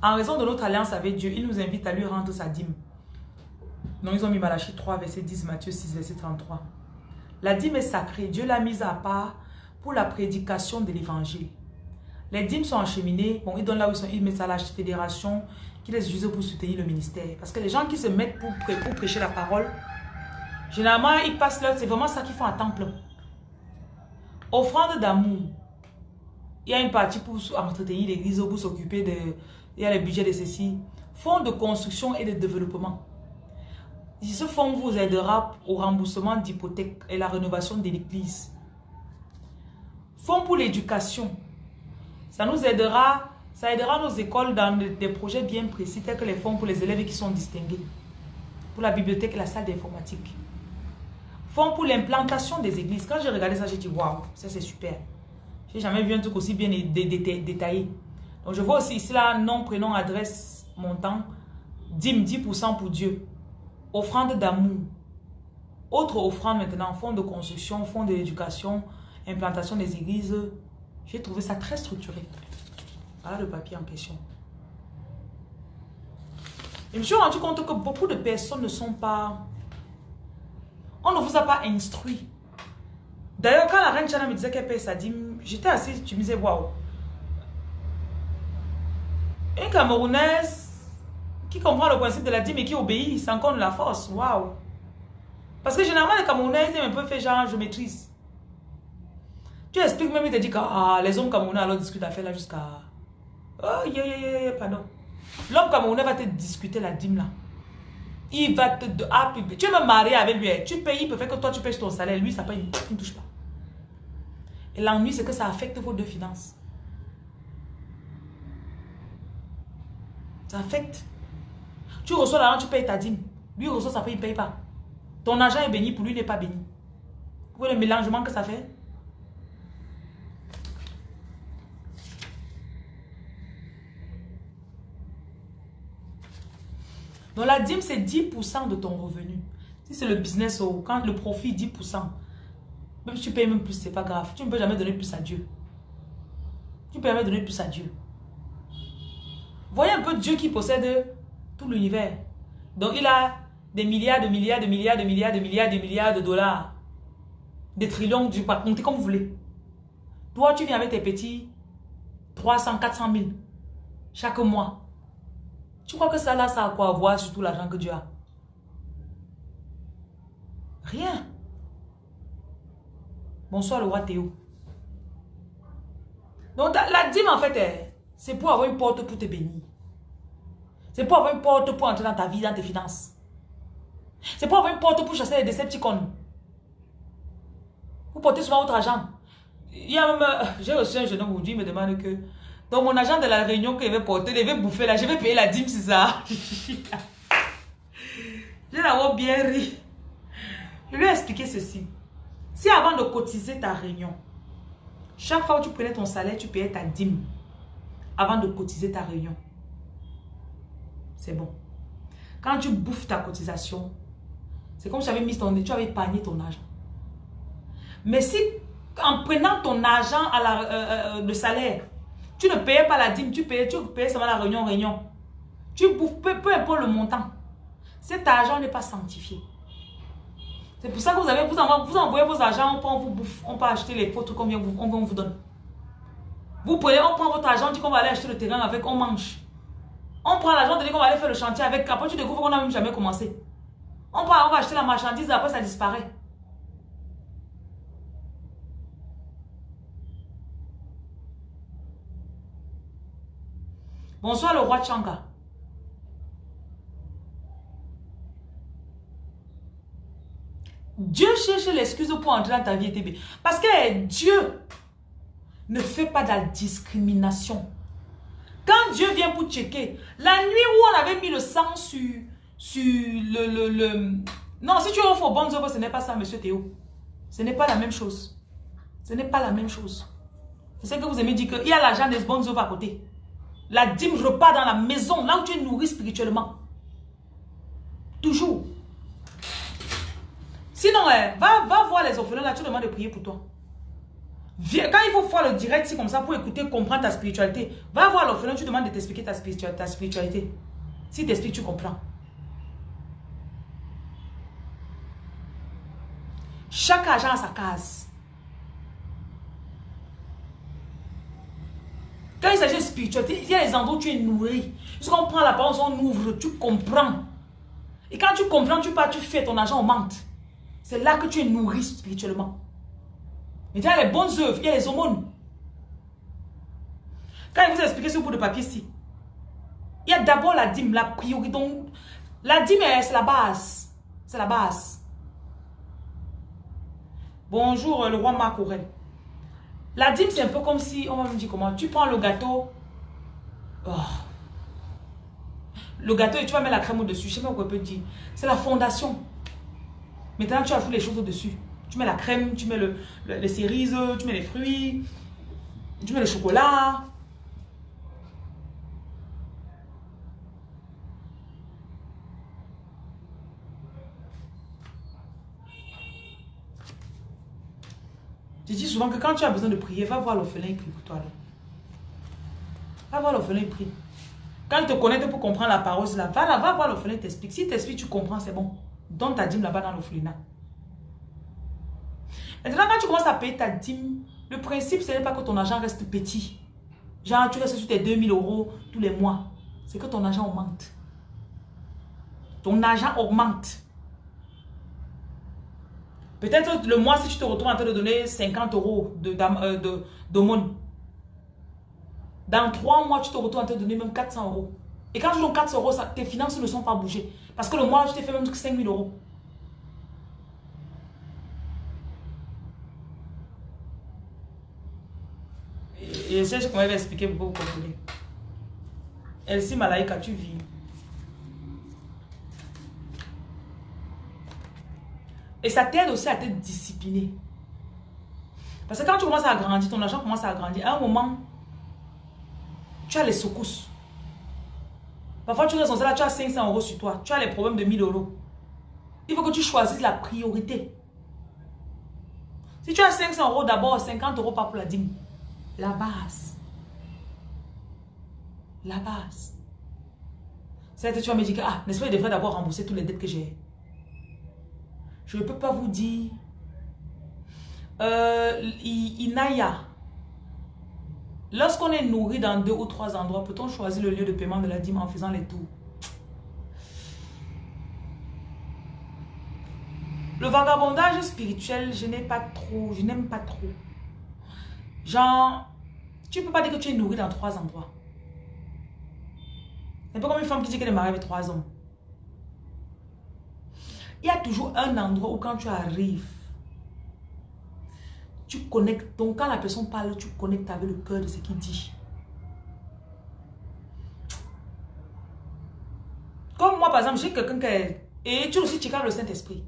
En raison de notre alliance avec Dieu, il nous invite à lui rendre sa dîme. Donc, ils ont mis Malachie 3, verset 10, Matthieu 6, verset 33. La dîme est sacrée. Dieu l'a mise à part pour la prédication de l'évangile. Les dîmes sont acheminées. Bon, ils donnent là où ils sont. Ils mettent ça à la fédération qui les utilise pour soutenir le ministère. Parce que les gens qui se mettent pour, pour prêcher la parole, généralement, ils passent là. C'est vraiment ça qu'ils font à temps plein. Offrande d'amour. Il y a une partie pour entretenir l'église, pour s'occuper de... Il y a le budget de ceci. Fonds de construction et de développement. Ce fonds vous aidera au remboursement d'hypothèques et la rénovation de l'église. Fonds pour l'éducation. Ça nous aidera, ça aidera nos écoles dans des projets bien précis, tels que les fonds pour les élèves qui sont distingués. Pour la bibliothèque et la salle d'informatique. Fonds pour l'implantation des églises. Quand j'ai regardé ça, j'ai dit, waouh, ça c'est super. J'ai jamais vu un truc aussi bien détaillé. Donc je vois aussi ici là, nom, prénom, adresse, montant. Dîme, 10% pour Dieu. Offrande d'amour. Autre offrande maintenant, fonds de construction, fonds d'éducation, implantation des églises. J'ai trouvé ça très structuré. Voilà le papier en question. je me suis rendu compte que beaucoup de personnes ne sont pas... On ne vous a pas instruit. D'ailleurs, quand la reine Chana me disait qu'elle paye sa dîme, j'étais assise, tu me disais, waouh. Une Camerounaise qui comprend le principe de la dîme et qui obéit, encore de la force. Waouh. Parce que généralement, les Camerounais, ils aiment un peu faire genre, je maîtrise. Tu expliques même, il te dit que ah, les hommes camerounais alors discutent faire là jusqu'à... Oh, yeah, yeah, yeah, pardon. L'homme camerounais va te discuter la dîme là. Il va te... Ah, tu veux me marier avec lui. Tu payes, il peut faire que toi tu payes ton salaire. Lui, ça paye, il ne touche pas. Et l'ennui, c'est que ça affecte vos deux finances. Ça affecte. Tu reçois l'argent, tu payes ta dîme. Lui reçoit ça paye, il ne paye pas. Ton argent est béni, pour lui, il n'est pas béni. Vous voyez le mélangement que ça fait? Donc la dîme, c'est 10% de ton revenu. Si c'est le business, oh, quand le profit 10%, même si tu payes même plus, c'est pas grave. Tu ne peux jamais donner plus à Dieu. Tu ne peux jamais donner plus à Dieu. Voyez un peu Dieu qui possède tout l'univers. Donc il a des milliards, de milliards, de milliards, de milliards, de milliards, de milliards de dollars. Des trillions, du pas compter comme vous voulez. Toi, tu viens avec tes petits 300, 400 000 chaque mois. Tu crois que ça là, ça a quoi à voir sur tout l'argent que Dieu a? Rien. Bonsoir le roi Théo. Donc la dîme en fait, c'est pour avoir une porte pour te bénir. C'est pour avoir une porte pour entrer dans ta vie, dans tes finances. C'est pour avoir une porte pour chasser les décepticons. Vous portez souvent votre argent. Il y a euh, j'ai reçu un jeune homme aujourd'hui, il me demande que donc mon agent de la réunion qu'il avait porté, il avait bouffé là, je vais payer la dîme, c'est ça. [LAUGHS] je l'avais bien ri. Je lui ai expliqué ceci. Si avant de cotiser ta réunion, chaque fois que tu prenais ton salaire, tu payais ta dîme avant de cotiser ta réunion, c'est bon. Quand tu bouffes ta cotisation, c'est comme si tu avais mis ton, tu avais épargné ton argent. Mais si en prenant ton argent à la, euh, euh, le salaire, tu ne payais pas la dîme, tu payais, tu payais seulement la réunion, réunion. Tu bouffes peu, peu importe le montant. Cet argent n'est pas sanctifié. C'est pour ça que vous, avez, vous, envoyez, vos argents, on peut, vous on peut acheter les photos combien vous, on, vous donne. Vous prenez, on prend votre argent, on dit qu'on va aller acheter le terrain avec, on mange. On prend l'argent, on dit qu'on va aller faire le chantier avec, après tu découvres qu'on n'a même jamais commencé. On, prend, on va acheter la marchandise, après ça disparaît. Bonsoir le roi Changa. Dieu cherche l'excuse pour entrer dans ta vie TB. Parce que Dieu ne fait pas de la discrimination. Quand Dieu vient pour checker, la nuit où on avait mis le sang sur, sur le, le, le... Non, si tu offres aux bonnes œuvres, ce n'est pas ça, monsieur Théo. Ce n'est pas la même chose. Ce n'est pas la même chose. C'est ce que vous aimez dire qu'il y a l'argent des bonnes œuvres à côté. La dîme repart dans la maison, là où tu es nourri spirituellement. Toujours. Sinon, eh, va, va voir les orphelins là, tu demandes de prier pour toi. Quand il faut voir le direct, c'est comme ça pour écouter, comprendre ta spiritualité. Va voir l'orphelin, tu demandes de t'expliquer ta spiritualité. Si t'expliques, tu comprends. Chaque agent a sa case. Quand il s'agit de spiritualité, il y a les endroits où tu es nourri. Lorsqu'on prend la parole, on ouvre, tu comprends. Et quand tu comprends, tu pars, tu fais, ton argent augmente. C'est là que tu es nourri spirituellement. Mais il y a les bonnes œuvres, il y a les aumônes. Quand il vous expliqué ce bout de papier ici, il y a d'abord la dîme, la priorité. Donc, la dîme, c'est la base. C'est la base. Bonjour, le roi Marc Aurel. La dîme, c'est un peu comme si, on va me dire comment, tu prends le gâteau. Oh. Le gâteau et tu vas mettre la crème au-dessus. Je sais pas quoi on peut dire. C'est la fondation. Maintenant, tu ajoutes les choses au-dessus. Tu mets la crème, tu mets le, les cerises, tu mets les fruits, tu mets le chocolat. Je dis souvent que quand tu as besoin de prier, va voir l'orphelin et prie pour toi. Va voir l'orphelin et prie. Quand il te connaît pour comprendre la parole, là, va, là, va voir l'orphelin t'explique. Si t'explique, tu comprends, c'est bon. Donne ta dîme là-bas dans l'orphelinat. Maintenant, quand tu commences à payer ta dîme, le principe, ce n'est pas que ton argent reste petit. Genre, tu restes sur tes 2000 euros tous les mois. C'est que ton argent augmente. Ton argent augmente. Peut-être le mois, si tu te retrouves en train de donner 50 euros d'aumône, de, dans trois mois, tu te retrouves en train de donner même 400 euros. Et quand tu donnes 400 euros, tes finances ne sont pas bougées. Parce que le mois, tu t'es fait même 5000 euros. Et c'est ce qu'on m'avait expliqué pour vous comprendre. Elsie Malaika, tu vis. Et ça t'aide aussi à te discipliner. Parce que quand tu commences à grandir, ton argent commence à grandir. À un moment, tu as les secousses. Parfois, tu restes là, tu as 500 euros sur toi. Tu as les problèmes de 1000 euros. Il faut que tu choisisses la priorité. Si tu as 500 euros d'abord, 50 euros pas pour la dîme. La base. La base. C'est que tu vas me dire que, ah, n'est-ce pas, je devrais d'abord rembourser toutes les dettes que j'ai. Je ne peux pas vous dire. Euh, Inaya. Lorsqu'on est nourri dans deux ou trois endroits, peut-on choisir le lieu de paiement de la dîme en faisant les tours? Le vagabondage spirituel, je n'ai pas trop, je n'aime pas trop. Genre, tu ne peux pas dire que tu es nourri dans trois endroits. C'est pas comme une femme qui dit qu'elle est mariée avec trois hommes. Il y a toujours un endroit où quand tu arrives, tu connectes. Donc quand la personne parle, tu connectes avec le cœur de ce qu'il dit. Comme moi, par exemple, j'ai quelqu'un qui est... Et tu aussi, tu le Saint-Esprit.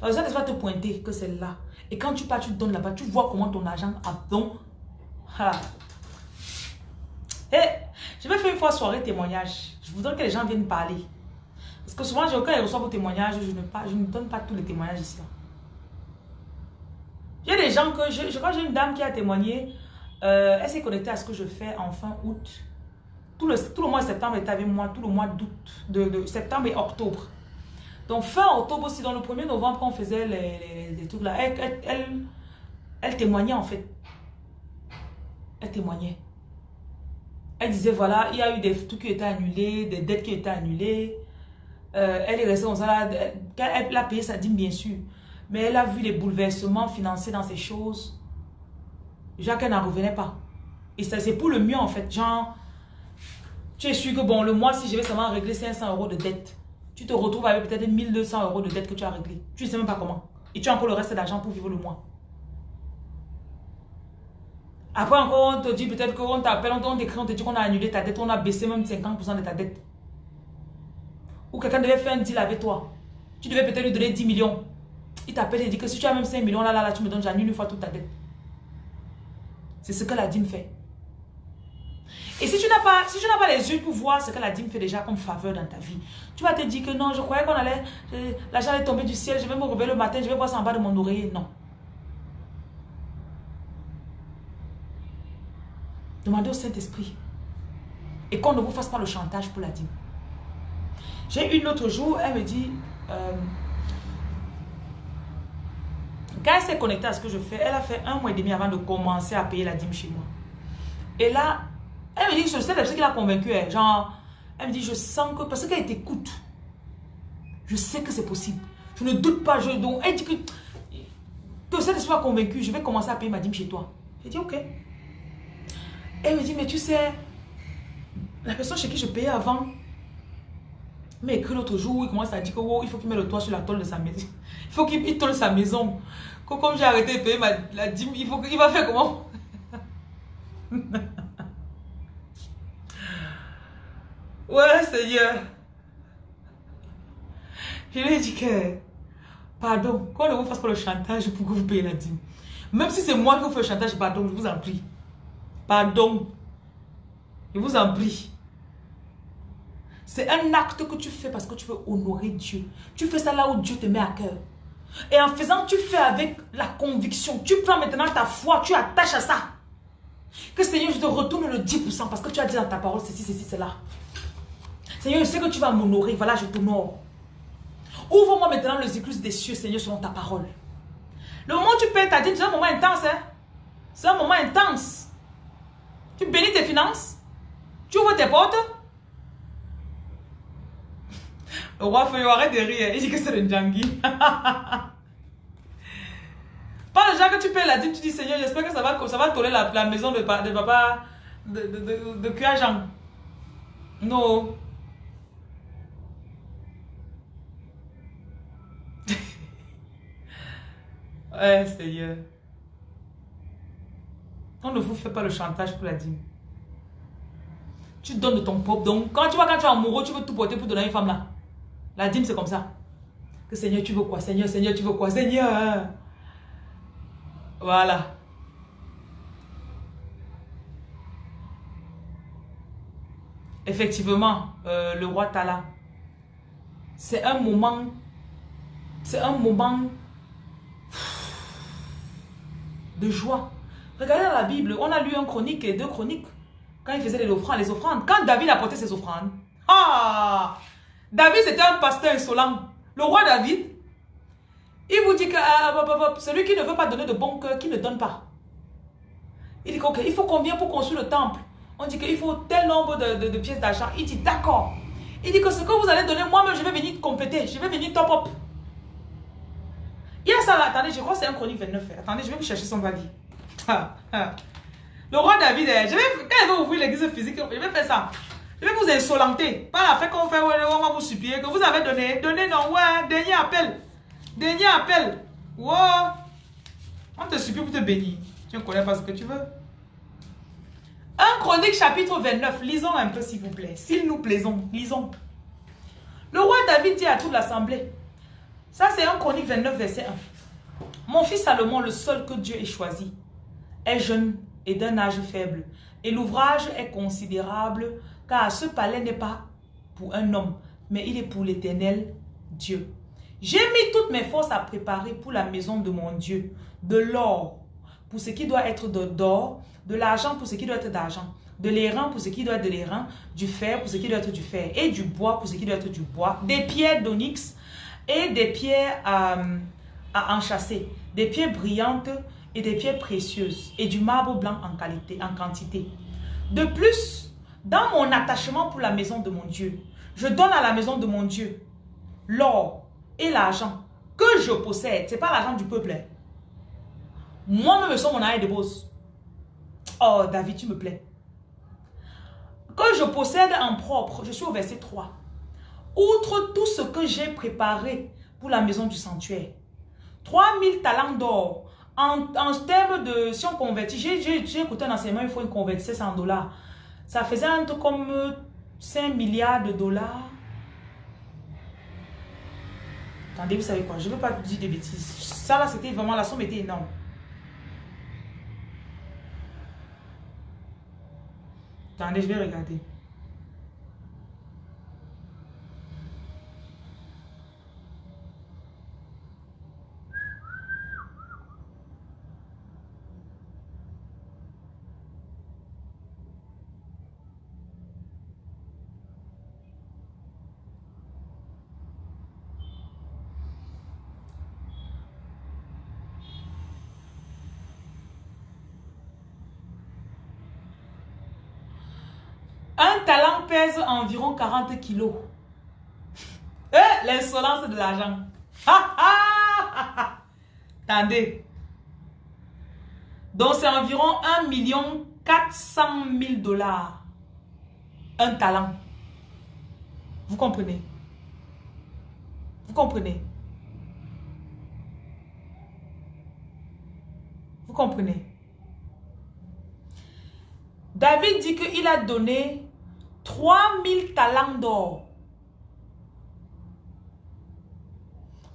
Le Saint-Esprit va te pointer que c'est là. Et quand tu pars, tu donnes là-bas, tu vois comment ton argent a donc... Et je vais faire une fois soirée témoignage. Je voudrais que les gens viennent parler. Parce que souvent, quand ils reçoivent vos témoignages, je ne, je donne pas tous les témoignages ici. A des gens que... Je, je crois j'ai une dame qui a témoigné. Euh, elle s'est connectée à ce que je fais en fin août. Tout le, mois de septembre est avec moi. Tout le mois d'août. De, septembre et octobre. Donc fin octobre aussi, dans le 1er novembre, quand on faisait les, les, trucs là, elle, elle, elle, témoignait en fait. Elle témoignait. Elle disait voilà, il y a eu des trucs qui étaient annulés, des dettes qui étaient annulées. Euh, elle est restée comme ça. Elle, elle a payé sa dîme, bien sûr. Mais elle a vu les bouleversements financiers dans ces choses. Jacques, elle n'en revenait pas. Et c'est pour le mieux, en fait. Genre, tu es sûr que, bon, le mois, si je vais seulement régler 500 euros de dette, tu te retrouves avec peut-être 1200 euros de dette que tu as réglé. Tu ne sais même pas comment. Et tu as encore le reste d'argent pour vivre le mois. Après encore, on te dit peut-être qu'on t'appelle, on t'écrit, on te dit qu'on a annulé ta dette, on a baissé même 50% de ta dette ou quelqu'un devait faire un deal avec toi, tu devais peut-être lui donner 10 millions. Il t'appelle et dit que si tu as même 5 millions, là, là, là, tu me donnes, j'annule une fois toute ta dette. C'est ce que la dîme fait. Et si tu n'as pas, si pas les yeux pour voir ce que la dîme fait déjà comme faveur dans ta vie, tu vas te dire que non, je croyais qu'on allait, euh, l'argent allait tomber du ciel, je vais me réveiller le matin, je vais voir ça en bas de mon oreiller. Non. Demandez au Saint-Esprit. Et qu'on ne vous fasse pas le chantage pour la dîme. J'ai une autre jour, elle me dit, euh, quand elle s'est connectée à ce que je fais, elle a fait un mois et demi avant de commencer à payer la dîme chez moi. Et là, elle me dit, je sais ce qui l'a convaincue. Hein. Genre, elle me dit, je sens que, parce qu'elle t'écoute, je sais que c'est possible. Je ne doute pas. Je, donc, elle dit que, que cette soit convaincue, je vais commencer à payer ma dîme chez toi. J'ai dit, ok. Elle me dit, mais tu sais, la personne chez qui je payais avant m'a écrit l'autre jour, il commence à dire que il faut qu'il mette le toit sur la tôle de sa maison. [LAUGHS] Il faut qu'il tôle sa maison. Comme j'ai arrêté de payer ma, la dîme, il, faut, il va faire comment? [LAUGHS] Ouais, Seigneur. Je lui ai dit que, pardon, qu'on ne vous fasse pas le chantage pour que vous payiez la dîme. Même si c'est moi qui vous fais le chantage, pardon, je vous en prie. Pardon. Je vous en prie. C'est un acte que tu fais parce que tu veux honorer Dieu. Tu fais ça là où Dieu te met à cœur. Et en faisant, tu fais avec la conviction. Tu prends maintenant ta foi, tu attaches à ça. Que Seigneur, je te retourne le 10% parce que tu as dit dans ta parole ceci, ceci, cela. Seigneur, je sais que tu vas m'honorer. Voilà, je t'honore. Ouvre-moi maintenant le cyclus des cieux, Seigneur, selon ta parole. Le moment où tu payes ta dîme, c'est un moment intense. Hein? C'est un moment intense. Tu bénis tes finances. Tu ouvres tes portes. Le roi Feuillot, arrête de rire. Il dit que c'est le Djangui. [LAUGHS] Pas le genre que tu payes la dîme, tu dis Seigneur, j'espère que ça va, ça va toller la, maison de, de papa de, de, de, de Non. ouais, [LAUGHS] Seigneur. On ne vous fait pas le chantage pour la dîme. Tu donnes de ton propre. Donc, quand tu vois, quand tu es amoureux, tu veux tout porter pour donner à une femme là. La dîme, c'est comme ça. Que Seigneur, tu veux quoi? Seigneur, Seigneur, tu veux quoi? Seigneur Voilà. Effectivement, euh, le roi Tala, c'est un moment, c'est un moment de joie. Regardez la Bible, on a lu un chronique et deux chroniques. Quand il faisait les offrandes, les offrandes. Quand David apportait ses offrandes. Ah David, c'était un pasteur insolent. Le roi David, il vous dit que ah, celui qui ne veut pas donner de bon cœur, qui ne donne pas. Il dit qu'il faut combien pour construire le temple On dit qu'il faut tel nombre de, pièces d'argent. Il dit d'accord. Il dit que ce que vous allez donner, moi-même, je vais venir compléter. Je vais venir top up. Il y a ça là. Attendez, je crois que c'est un chronique 29. Attendez, je vais vous chercher son valise. [LAUGHS] Le roi David, eh, je vais, il va ouvrir l'église physique, je vais faire ça. Je vais vous insolenter. Pas la fait qu'on fait, on va vous supplier que vous avez donné. Donnez, non, ouais, dernier appel. Dernier appel. Wow. On te supplie pour te bénir. Tu ne connais pas ce que tu veux. Un chronique chapitre 29. Lisons un peu s'il vous plaît. S'il nous plaisons, lisons. Le roi David dit à toute l'assemblée. Ça c'est un chronique 29 verset 1. Mon fils Salomon, le seul que Dieu ait choisi, est jeune et d'un âge faible. Et l'ouvrage est considérable car ce palais n'est pas pour un homme, mais il est pour l'éternel Dieu. J'ai mis toutes mes forces à préparer pour la maison de mon Dieu, de l'or pour ce qui doit être d'or, de l'argent pour ce qui doit être d'argent, de l'airain pour ce qui doit être de l'airain, du fer pour ce qui doit être du fer, et du bois pour ce qui doit être du bois, des pierres d'onyx et des pierres euh, à enchasser, des pierres brillantes et des pierres précieuses, et du marbre blanc en qualité, en quantité. De plus, dans mon attachement pour la maison de mon Dieu, je donne à la maison de mon Dieu l'or et l'argent que je possède. Ce n'est pas l'argent du peuple. Hein. Moi-même, je suis mon arrêt de boss. Oh, David, tu me plais. Que je possède en propre, je suis au verset 3. Outre tout ce que j'ai préparé pour la maison du sanctuaire, 3000 talents d'or. En, termes de, si on convertit, j'ai écouté un enseignement, il faut une convertir en dollars. Ça faisait un truc comme 5 euh, milliards de dollars. Attendez, vous savez quoi, je ne veux pas dire des bêtises. Ça là, c'était vraiment, la somme était énorme. Attendez, je vais regarder. Un talent pèse environ 40 kilos. [LAUGHS] Eh, l'insolence de l'argent. Attendez. Donc, c'est environ 1 million 400 000 dollars. Un talent. Vous comprenez? Vous comprenez? Vous comprenez? David dit qu'il a donné 3000 talents d'or.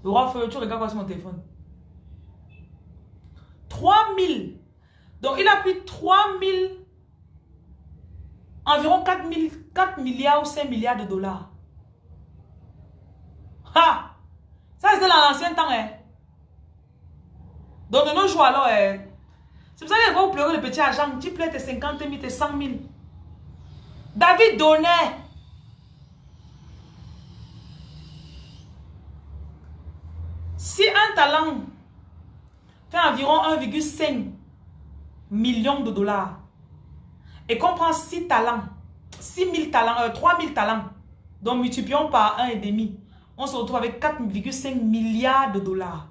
Le roi feu, tu regardes quoi sur mon téléphone 3000. Donc il a pris 3000, environ 4, 4 milliards ou 5 milliards de dollars. Ha! Ça c'était dans l'ancien temps. Hein? Donc de nos jours alors, hein? c'est pour ça que vous pleurez le petit argent. Tu pleures tes 50 000, tes 100 000. David donnait. Si un talent fait environ 1,5 million de dollars et qu'on prend 6 talents, 6 000 talents, euh, 3 000 talents, donc multiplions par 1,5, on se retrouve avec 4,5 milliards de dollars.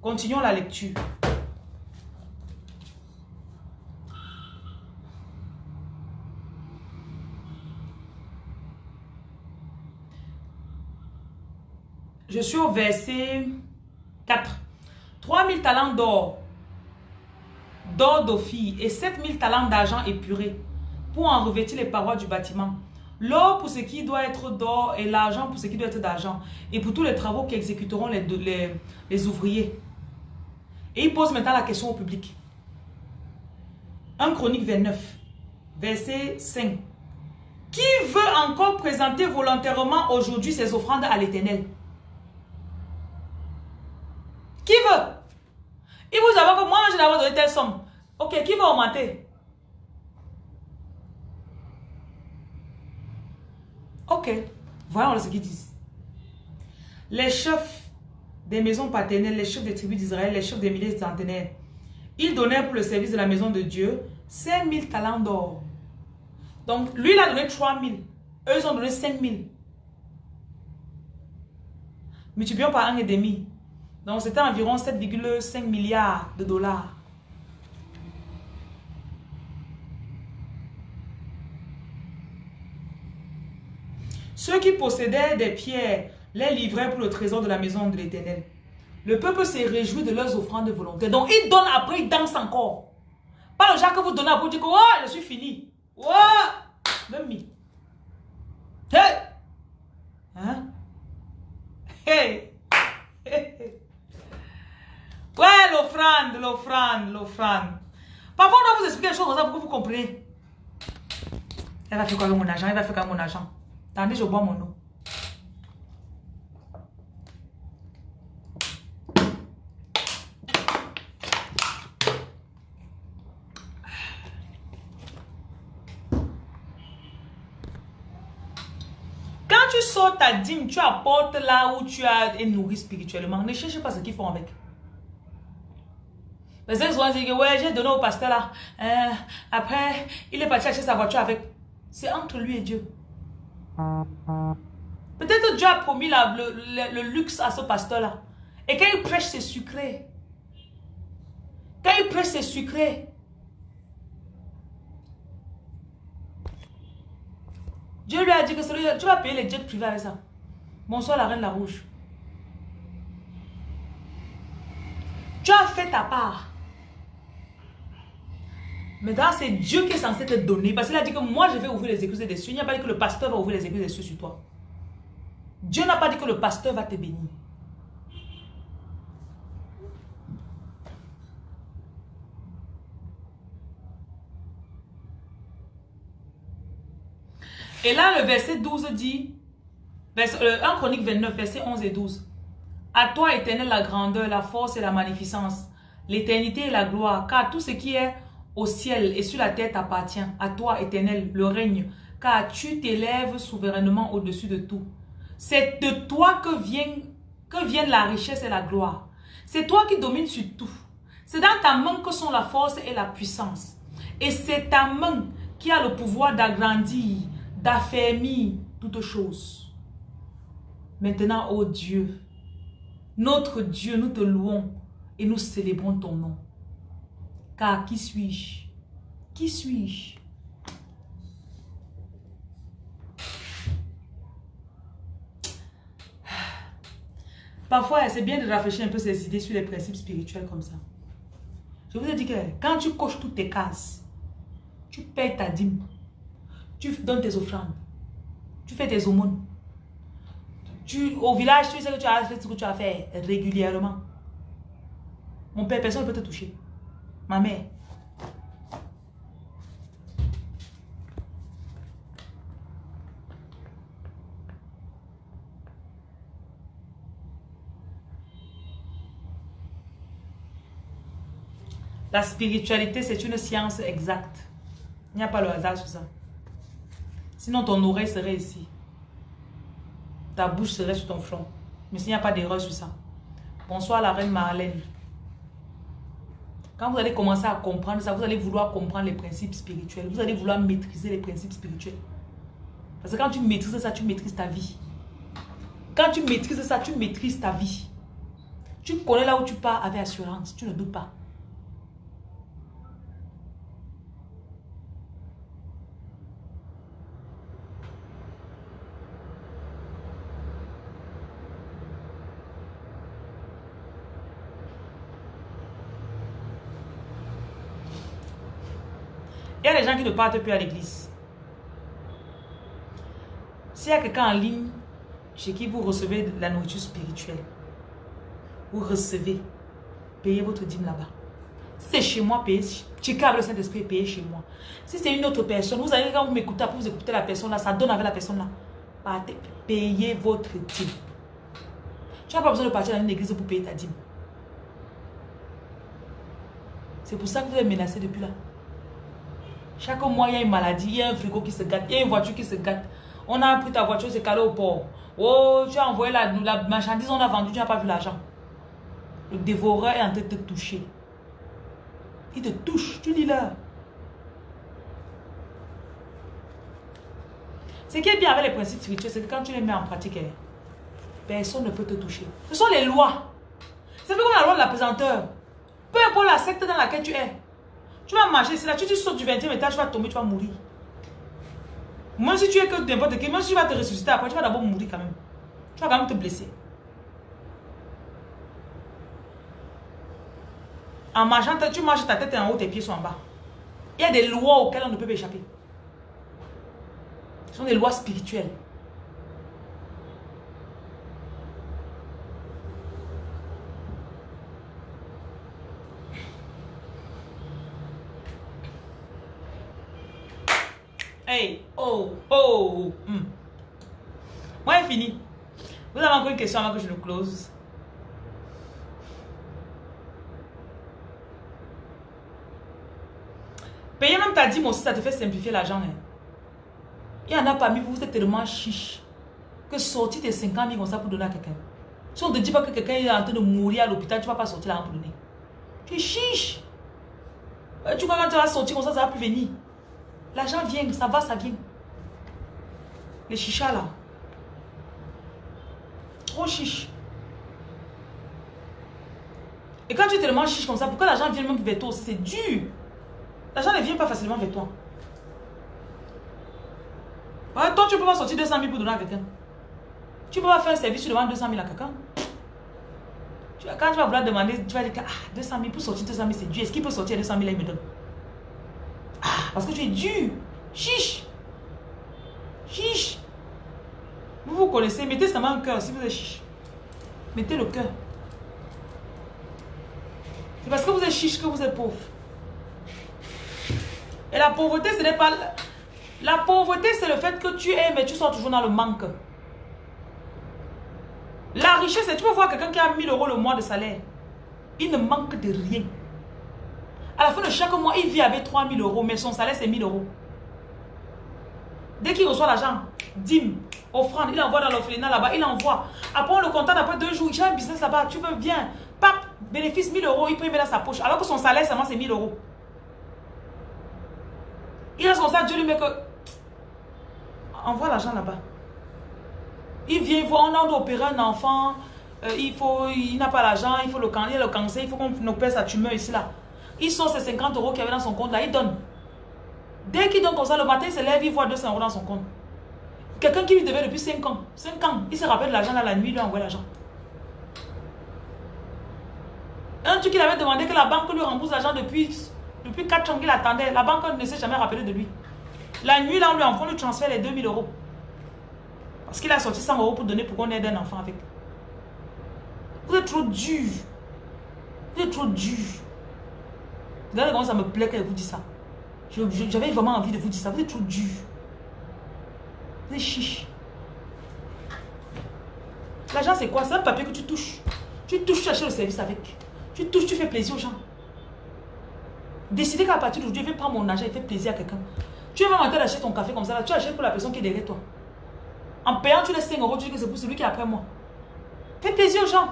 Continuons la lecture. Je suis au verset 4. 3000 talents d'or, d'or d'ophir et 7000 talents d'argent épuré pour en revêtir les parois du bâtiment. L'or pour ce qui doit être d'or et l'argent pour ce qui doit être d'argent. Et pour tous les travaux qu'exécuteront les, les, les ouvriers. Et il pose maintenant la question au public. 1 Chronique 29, verset 5. Qui veut encore présenter volontairement aujourd'hui ses offrandes à l'éternel? Qui veut? Il vous avoue que moi, je n'avais donné telle somme. Ok, qui veut augmenter? Ok, voyons ce qu'ils disent. Les chefs des maisons paternelles, les chefs des tribus d'Israël, les chefs des milliers de centenaires, ils donnèrent pour le service de la maison de Dieu 5000 talents d'or. Donc, lui, il a donné 3000. Eux, ils ont donné 5000. Multiplions par un et demi. Donc, c'était environ 7,5 milliards de dollars. Ceux qui possédaient des pierres les livraient pour le trésor de la maison de l'Éternel. Le peuple s'est réjoui de leurs offrandes volontaires. Donc, ils donnent après, ils dansent encore. Pas le genre que vous donnez après, vous dites que oh, je suis fini. Oh, même. Hey! Hein? Hey. Ouais, l'offrande, l'offrande, l'offrande. Parfois, on doit vous expliquer les choses comme ça pour que vous compreniez. Elle va faire quoi avec mon argent? Elle va faire quoi avec mon argent? Attendez, je bois mon eau. Quand tu sors ta dîme, tu apportes là où tu as été nourri spirituellement. Ne cherche pas ce qu'ils font avec. Les gens vont dire que ouais, j'ai donné au pasteur là. Euh, après, il est parti acheter sa voiture avec. C'est entre lui et Dieu. Peut-être Dieu a promis le, luxe à ce pasteur-là. Et quand il prêche, c'est sucré. Quand il prêche, c'est sucré. Dieu lui a dit que tu vas payer les jets privés avec ça. Bonsoir la reine la rouge. Tu as fait ta part. Maintenant, c'est Dieu qui est censé te donner. Parce qu'il a dit que moi, je vais ouvrir les écluses des cieux. Il n'y a pas dit que le pasteur va ouvrir les écluses des cieux sur toi. Dieu n'a pas dit que le pasteur va te bénir. Et là, le verset 12 dit, vers, 1 euh, Chronique 29, verset 11 et 12. À toi, éternel, la grandeur, la force et la magnificence, l'éternité et la gloire, car tout ce qui est au ciel et sur la terre t'appartient. À toi, éternel, le règne, car tu t'élèves souverainement au-dessus de tout. C'est de toi que, vient, que viennent la richesse et la gloire. C'est toi qui domines sur tout. C'est dans ta main que sont la force et la puissance. Et c'est ta main qui a le pouvoir d'agrandir, d'affermir toutes choses. Maintenant, ô Dieu, notre Dieu, nous te louons et nous célébrons ton nom. Car qui suis-je? Qui suis-je? Parfois, c'est bien de réfléchir un peu ces idées sur les principes spirituels comme ça. Je vous ai dit que quand tu coches toutes tes cases, tu payes ta dîme, tu donnes tes offrandes, tu fais tes aumônes. Tu, au village, tu sais que tu as fait ce que tu as fait régulièrement. Mon père, personne ne peut te toucher. Ma mère. La spiritualité, c'est une science exacte. Il n'y a pas le hasard sur ça. Sinon, ton oreille serait ici. Ta bouche serait sur ton front. Mais s'il n'y a pas d'erreur sur ça. Bonsoir la reine Marlène. Quand vous allez commencer à comprendre ça, vous allez vouloir comprendre les principes spirituels. Vous allez vouloir maîtriser les principes spirituels. Parce que quand tu maîtrises ça, tu maîtrises ta vie. Quand tu maîtrises ça, tu maîtrises ta vie. Tu connais là où tu pars avec assurance. Tu ne doutes pas. Qui ne partent plus à l'église. S'il y a quelqu'un en ligne chez qui vous recevez de la nourriture spirituelle, vous recevez, payez votre dîme là-bas. C'est chez moi, payez. Chicago, le Saint-Esprit, payez chez moi. Si c'est une autre personne, vous allez, quand vous m'écoutez, vous écoutez la personne là, ça donne avec la personne là. Payez votre dîme. Tu n'as pas besoin de partir dans une église pour payer ta dîme. C'est pour ça que vous êtes menacé depuis là. Chaque mois, il y a une maladie, il y a un frigo qui se gâte, il y a une voiture qui se gâte. On a pris ta voiture, c'est calé au port. Oh, tu as envoyé la, marchandise, on a vendu, tu n'as pas vu l'argent. Le dévoreur est en train de te toucher. Il te touche, tu dis là. Ce qui est bien avec les principes spirituels, c'est que quand tu les mets en pratique, eh, personne ne peut te toucher. Ce sont les lois. C'est comme la loi de la pesanteur. Peu importe la secte dans laquelle tu es. Tu vas marcher, c'est là, tu, tu sautes du 20e étage, tu vas tomber, tu vas mourir. Même si tu es que n'importe qui, même si tu vas te ressusciter après, tu vas d'abord mourir quand même. Tu vas quand même te blesser. En marchant, tu marches, ta tête en haut, tes pieds sont en bas. Il y a des lois auxquelles on ne peut pas échapper. Ce sont des lois spirituelles. Hey, oh, oh. Hmm. Fini. Vous avez encore une question avant que je le close Payer même ta dîme aussi, ça te fait simplifier l'argent. Hein. Il y en a parmi vous, vous êtes tellement chiche que sortir tes 50 000 comme ça pour donner à quelqu'un. Si on ne te dit pas que quelqu'un est en train de mourir à l'hôpital, tu vas pas sortir là pour donner. Tu es chiche. Euh, tu crois quand tu vas sortir comme ça, ça va plus venir. L'argent vient, ça va, ça vient. Les chichas là. Chiche. Et quand tu es tellement chiche comme ça, pourquoi l'argent vient même vers toi C'est dur. L'argent ne vient pas facilement vers toi. toi, tu peux pas sortir 200 000 pour donner à quelqu'un. Tu peux pas faire service, tu demandes 200 000 à quelqu'un. Quand tu vas vouloir demander, tu vas dire ah, 200 000 pour sortir 200 000, c'est dur. Est-ce qu'il peut sortir 200 000 et il me donne? Parce que tu es dur. Chiche. Chiche. Vous connaissez. Mettez seulement un cœur si vous êtes chiche. Mettez le cœur. C'est parce que vous êtes chiche que vous êtes pauvre. Et la pauvreté, ce n'est pas... La pauvreté, c'est le fait que tu es, mais tu sors toujours dans le manque. La richesse, tu peux voir quelqu'un qui a 1000 euros le mois de salaire. Il ne manque de rien. À la fin de chaque mois, il vit avec 3000 euros, mais son salaire, c'est 1000 euros. Dès qu'il reçoit l'argent, dîme, offrande, il envoie dans l'orphelinat là-bas, il envoie. Après, on le compte après deux jours, a un business là-bas, tu veux, bien. Pap, bénéfice 1000 euros, il peut mettre dans sa poche. Alors que son salaire, seulement, c'est 1000 euros. Il reste comme ça, Dieu lui met que... [TSK] Envoie l'argent là-bas. Il vient, il voit, on a opérer un enfant, euh, il faut, il n'a pas l'argent, il faut le, il le cancer, il faut qu'on opère sa tumeur ici là. Il sort ses 50 euros qu'il avait dans son compte là, il donne. Dès qu'il donne comme ça, le matin, il se lève, il voit 200 euros dans son compte. Quelqu'un qui lui devait depuis 5 ans, 5 ans, il se rappelle de l'argent dans la nuit, il lui envoie l'argent. Un truc qu'il avait demandé que la banque lui rembourse l'argent depuis, depuis 4 ans qu'il attendait. La banque ne s'est jamais rappelé de lui. La nuit, là, on lui envoie, lui transfère les 2000 euros. Parce qu'il a sorti 100 euros pour donner pour qu'on aide un enfant avec. Vous êtes trop dur. Vous êtes trop dur. Regardez comment ça me plaît qu'elle vous dit ça. J'avais vraiment envie de vous dire ça. Vous êtes trop dur. Vous êtes chiche. L'argent, c'est quoi? C'est un papier que tu touches. Tu touches, tu achètes le service avec. Tu touches, tu fais plaisir aux gens. Décidez qu'à partir d'aujourd'hui, je vais prendre mon argent et faire plaisir à quelqu'un. Tu vas en d'acheter ton café comme ça, là, tu achètes pour la personne qui est derrière toi. En payant, tu laisses 5 euros, tu dis que c'est pour celui qui est après moi. Fais plaisir aux gens.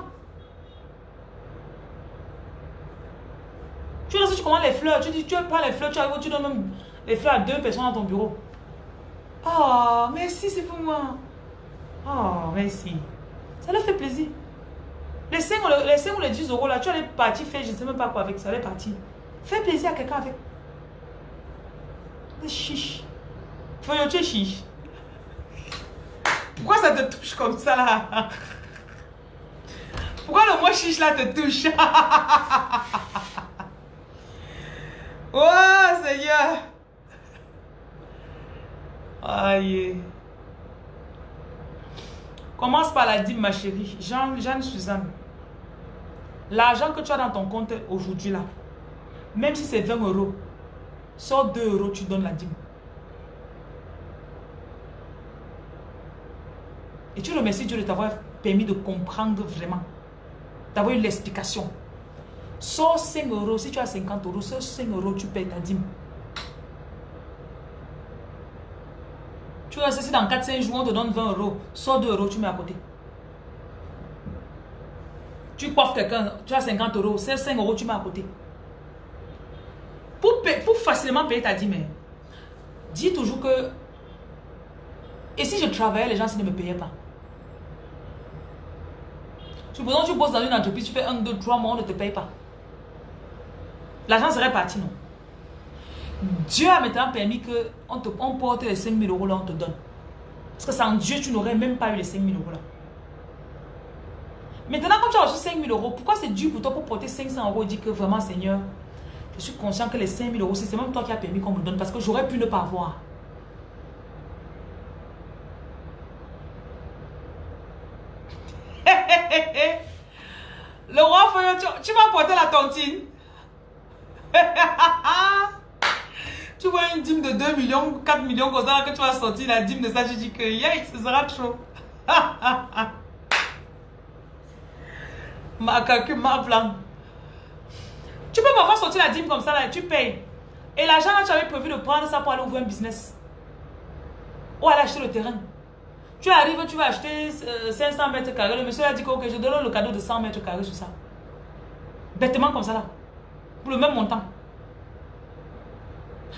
Tu sais, tu commandes les fleurs, tu dis, tu prends les fleurs, tu arrives, tu donnes même les fleurs à deux personnes dans ton bureau. Oh, merci, c'est pour moi. Oh, merci. Ça leur fait plaisir. Les 5, les ou les 10 euros là, tu allais partir faire, je ne sais même pas quoi avec ça, allais partir. Fais plaisir à quelqu'un avec. Chiche. Faut tu es chiche. Pourquoi ça te touche comme ça? Là Pourquoi le mot chiche là te touche? [LAUGHS] Oh Seigneur. Aïe. Commence par la dîme ma chérie. Jeanne, Jeanne Suzanne. L'argent que tu as dans ton compte aujourd'hui là. Même si c'est 20 euros Sors 2 euros, tu donnes la dîme. Et tu remercies Dieu de t'avoir permis de comprendre vraiment. D'avoir eu l'explication. Sors 5 euros. Si tu as 50 euros, sors 5 euros, tu payes ta dîme. Tu vois, si dans 4-5 jours, on te donne 20 euros. Sors 2 euros, tu mets à côté. Tu coiffes quelqu'un, tu as 50 euros. C'est 5 euros, tu mets à côté. Pour, pour facilement payer ta dîme, dis toujours que et si je travaillais, les gens ne me payaient pas Supposons que tu bosses dans une entreprise, tu fais 1, 2, 3 mois, on ne te paye pas. L'argent serait parti, non Dieu a maintenant permis qu'on on porte les 5 000 euros là, on te donne. Parce que sans Dieu, tu n'aurais même pas eu les 5 000 euros là. Maintenant, quand tu as reçu 5 000 euros, pourquoi c'est dur pour toi pour porter 500 euros et dire que vraiment, Seigneur, je suis conscient que les 5 000 euros, c'est même toi qui as permis qu'on me donne parce que j'aurais pu ne pas avoir. [LAUGHS] Le roi Foyo, tu, vas porter la tontine. [LAUGHS] tu vois une dîme de 2 millions, 4 millions comme ça, que tu vas sortir la dîme de ça, je dis que yeah, ce sera trop. [LAUGHS] ma calcul, ma plan. Tu peux parfois sortir la dîme comme ça, là, tu payes. Et l'argent, tu avais prévu de prendre ça pour aller ouvrir un business. Ou aller acheter le terrain. Tu arrives, tu vas acheter 500 euh, mètres carrés. Le monsieur a dit que je donne le cadeau de 100 mètres carrés sur ça. Bêtement comme ça là. Pour le même montant.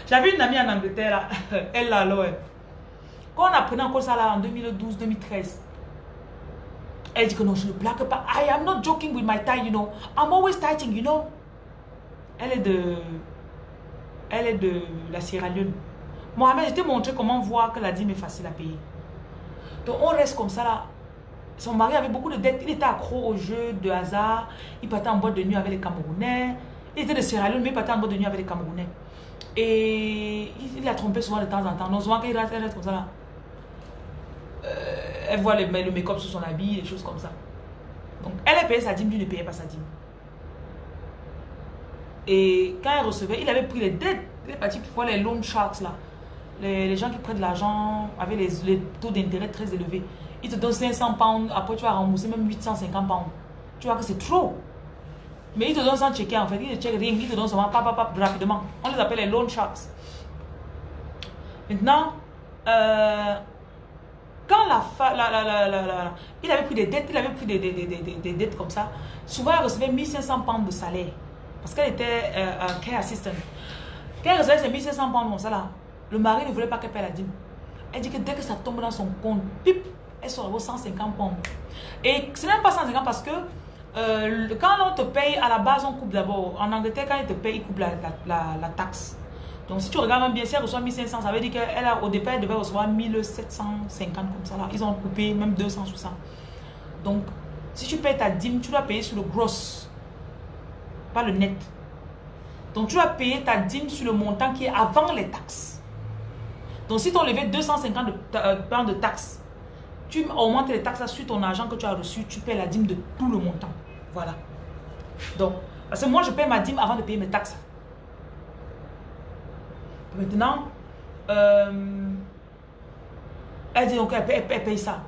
J'avais une amie en Angleterre là. [LAUGHS] Elle là, alors. Quand on apprenait encore ça là en 2012-2013. Elle dit que non, je ne blague pas. I am not joking with my tie, you know. I'm always tighting, you know. Elle est de... Elle est de la Sierra Leone. Mohamed, je t'ai montré comment voir que la dîme est facile à payer. Donc on reste comme ça là. Son mari avait beaucoup de dettes. Il était accro au jeu de hasard. Il partait en boîte de nuit avec les Camerounais. Il était de Sierra Leone, mais il partait en boîte de nuit avec les Camerounais. Et il, a trompé souvent de temps en temps. Non, souvent qu'il reste, reste comme ça là. Euh, elle voit le, make-up sur son habit, des choses comme ça. Donc elle a payé sa dîme, lui ne payait pas sa dîme. Et quand elle recevait, il avait pris les dettes. Il est parti pour les loan sharks là les, gens qui prennent de l'argent avec les, taux d'intérêt très élevés, ils te donnent 500 pounds, après tu vas rembourser même 850 pounds. Tu vois que c'est trop. Mais ils te donnent sans checker en fait, ils ne checkent rien, ils te donnent seulement pap, pap, rapidement. On les appelle les loan sharks. Maintenant, euh, quand la, la, la, la, il avait pris des dettes, il avait pris des, des, des, des dettes comme ça, souvent elle recevait 1500 pounds de salaire. Parce qu'elle était euh, care assistant. Quand elle recevait ces 1500 pounds comme ça là, Le mari ne voulait pas qu'elle paie la dîme. Elle dit que dès que ça tombe dans son compte, pip, elle vos 150 pounds. Et ce n'est pas 150 parce que euh, quand on te paye, à la base, on coupe d'abord. En Angleterre, quand ils te payent, ils coupent la, taxe. Donc, si tu regardes bien, si elle reçoit 1500, ça veut dire qu'elle au départ, elle devait recevoir 1750 comme ça. Là. Ils ont coupé même 200 sous ça. Donc, si tu payes ta dîme, tu dois payer sur le gross, pas le net. Donc, tu dois payer ta dîme sur le montant qui est avant les taxes. Donc, si tu enlevé 250 de, euh, de taxes, tu augmentes les taxes sur ton argent que tu as reçu, tu payes la dîme de tout le montant. Voilà. Donc, parce que moi, je paye ma dîme avant de payer mes taxes. Maintenant, euh, elle dit donc elle, paye ça.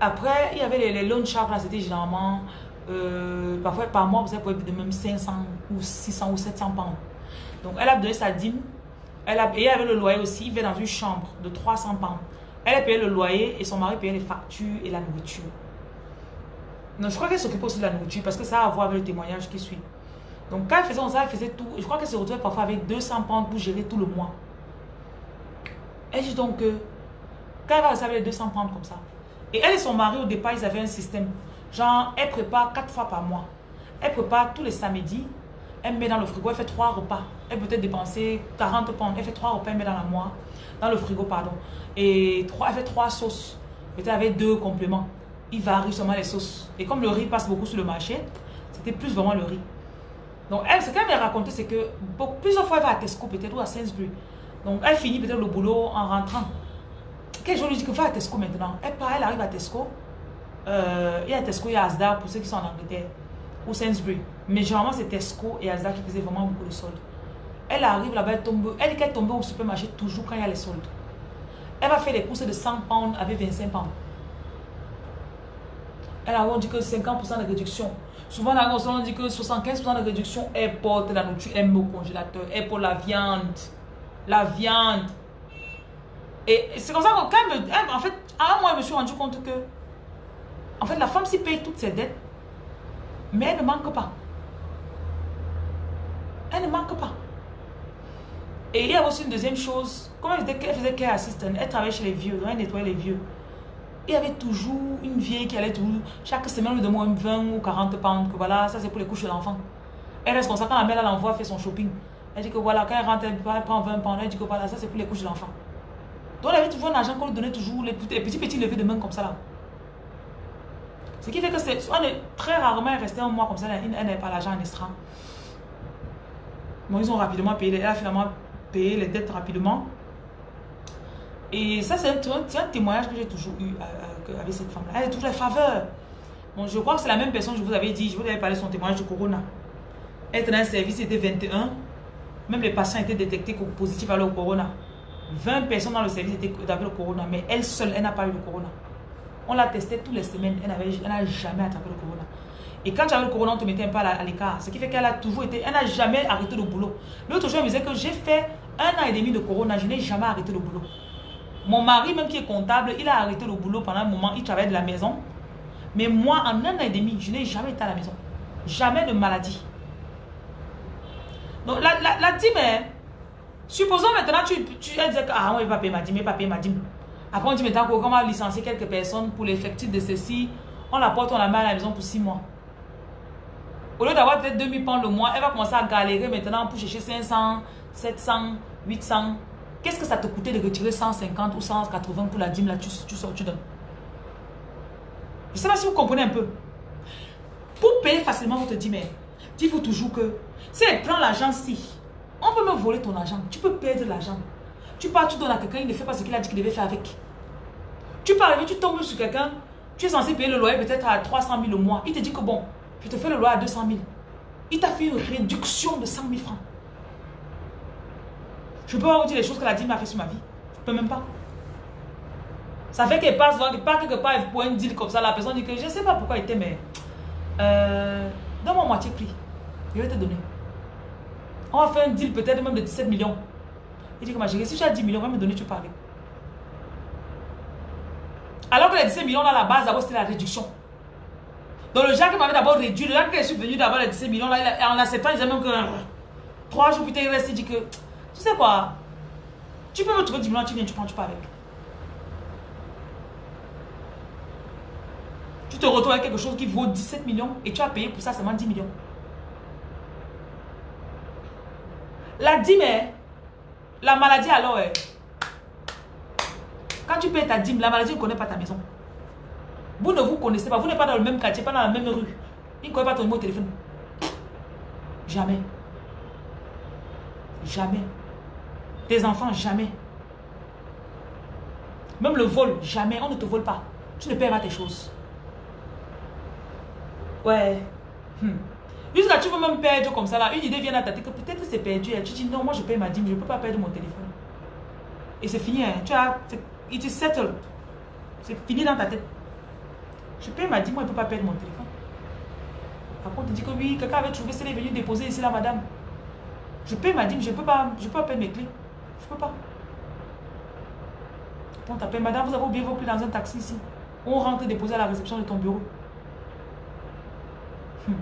Après, il y avait les, les loan là, c'était généralement, euh, parfois par mois, vous pouvez de même 500 ou 600 ou 700 pounds. Donc, elle a donné sa dîme. Elle a, et avait le loyer aussi, il vivait dans une chambre de 300 pounds. Elle a payé le loyer et son mari payait les factures et la nourriture. Non, je crois qu'elle s'occupait aussi de la nourriture parce que ça a à voir avec le témoignage qui suit. Donc quand elle faisait ça, elle faisait tout. Je crois qu'elle se retrouvait parfois avec 200 pounds pour gérer tout le mois. Elle dit donc que quand elle va recevoir les 200 pounds comme ça, et elle et son mari au départ, ils avaient un système. Genre, elle prépare 4 fois par mois. Elle prépare tous les samedis. Elle met dans le frigo, elle fait 3 repas. Elle peut être dépenser 40 pounds. Elle fait 3 repas, elle met dans la mois. Dans le frigo, pardon. Et 3, elle fait 3 sauces. Peut-être avec deux compléments il varie seulement les sauces. Et comme le riz passe beaucoup sur le marché, c'était plus vraiment le riz. Donc, elle, ce qu'elle m'a raconté, c'est que plusieurs fois, elle va à Tesco peut-être ou à Sainsbury. Donc, elle finit peut-être le boulot en rentrant. Quel jour lui dit que va à Tesco maintenant Elle part, elle arrive à Tesco. Euh, il y a Tesco, il y a Asda pour ceux qui sont en Angleterre. Ou Sainsbury. Mais généralement, c'est Tesco et Asda qui faisaient vraiment beaucoup de soldes. Elle arrive là-bas, elle tombe. Elle qu'elle tombe au supermarché toujours quand il y a les soldes. Elle va faire les courses de 100 pounds avec 25 pounds. Elle a dit que 50% de réduction. Souvent, on dit que 75% de réduction, elle porte la nourriture, met au congélateur, elle porte la viande. La viande. Et c'est comme ça que en fait, à un je me suis rendu compte que, en fait, la femme s'y paye toutes ses dettes, mais elle ne manque pas. Elle ne manque pas. Et il y a aussi une deuxième chose, comme elle faisait care assistant, elle travaillait chez les vieux, elle nettoyait les vieux il y avait toujours une vieille qui allait toujours, chaque semaine, lui demande 20 ou 40 pounds, que voilà, ça c'est pour les couches de l'enfant. Elle reste comme ça, quand la mère l'envoie faire son shopping, elle dit que voilà, quand elle rentre, elle prend 20 pounds, elle dit que voilà, ça c'est pour les couches de l'enfant. Donc elle avait toujours un argent qu'on lui donnait toujours, les petits petits levés de main comme ça là. Ce qui fait que c'est, on est très rarement resté un mois comme ça, elle n'est pas l'argent en extra. Bon, ils ont rapidement payé, elle a finalement payé les dettes rapidement. Et ça, c'est un, témoignage que j'ai toujours eu euh, euh, avec cette femme-là. Elle a toujours les faveurs. Bon, je crois que c'est la même personne, je vous avais dit, je vous avais parlé de son témoignage de Corona. Était dans un service, c'était 21. Même les patients étaient détectés positifs à le Corona. 20 personnes dans le service étaient avec le Corona, mais elle seule, elle n'a pas eu le Corona. On l'a testé toutes les semaines, elle n'a jamais attrapé le Corona. Et quand tu avais le Corona, on te mettait un peu à l'écart. Ce qui fait qu'elle a toujours été, elle n'a jamais arrêté le boulot. L'autre jour, elle me disait que j'ai fait un an et demi de Corona, je n'ai jamais arrêté le boulot. Mon mari, même qui est comptable, il a arrêté le boulot pendant un moment. Il travaille de la maison. Mais moi, en un an et demi, je n'ai jamais été à la maison. Jamais de maladie. Donc, la, la, la dîme, hein, supposons maintenant, tu, tu elle que, ah, on va payer ma dîme, pas payer ma dîme. Après, on dit maintenant qu'on va licencier quelques personnes pour l'effectif de ceci? On la porte, on la met à la maison pour six mois. Au lieu d'avoir peut-être 2000 pounds le mois, elle va commencer à galérer maintenant pour chercher 500, 700, 800. Qu'est-ce que ça te coûtait de retirer 150 ou 180 pour la dîme là, tu, tu sors, tu donnes. Je ne sais pas si vous comprenez un peu. Pour payer facilement votre dîme, dites-vous toujours que si elle prend l'argent si, on peut me voler ton argent. Tu peux perdre l'argent. Tu pars, tu donnes à quelqu'un, il ne fait pas ce qu'il a dit qu'il devait faire avec. Tu pars, tu tombes sur quelqu'un, tu es censé payer le loyer peut-être à 300 000 au mois. Il te dit que bon, je te fais le loyer à 200 000. Il t'a fait une réduction de 100 000 francs. Je peux pas vous dire les choses que la dîme a fait sur ma vie. Je peux même pas. Ça fait qu'elle passe, pas quelque part, elle un deal comme ça. La personne dit que je ne sais pas pourquoi elle était, mais. Euh, Donne-moi moitié prix. Je vais te donner. On va faire un deal peut-être même de 17 millions. Il dit que ma chérie, si tu as 10 millions, on va me donner, tu parles. Alors que les 17 millions, là, la base, d'abord, c'était la réduction. Donc le gens qui m'avait d'abord réduit, le gens qui est venu d'avoir les 17 millions, là, en acceptant, il disait même que. Trois jours plus tard, il reste, il dit que Tu sais quoi? Tu peux me trouver 10 millions, tu viens, tu prends, tu pars avec. Tu te retrouves avec quelque chose qui vaut 17 millions et tu as payé pour ça seulement 10 millions. La dîme, la maladie alors, quand tu payes ta dîme, la maladie ne connaît pas ta maison. Vous ne vous connaissez pas, vous n'êtes pas dans le même quartier, pas dans la même rue. Il ne connaît pas ton numéro de téléphone. Jamais. Jamais. Tes enfants, jamais. Même le vol, jamais. On ne te vole pas. Tu ne payes pas tes choses. Ouais. Hmm. Jusqu'à tu veux même perdre comme ça là. Une idée vient à ta tête que peut-être c'est perdu. Et tu dis non, moi je paye ma dîme, je ne peux pas perdre mon téléphone. Et c'est fini. Hein. Tu as, it is settled. C'est fini dans ta tête. Je paye ma dîme, je ne peux pas perdre mon téléphone. Par contre, tu dis que oui, quelqu'un avait trouvé, c'est venu déposer ici là, madame. Je paye ma dîme, je ne peux pas, je peux pas perdre mes clés. Je peux pas. On t'appelle, madame, vous avez oublié vos clés dans un taxi ici. On rentre déposer à la réception de ton bureau. Hmm.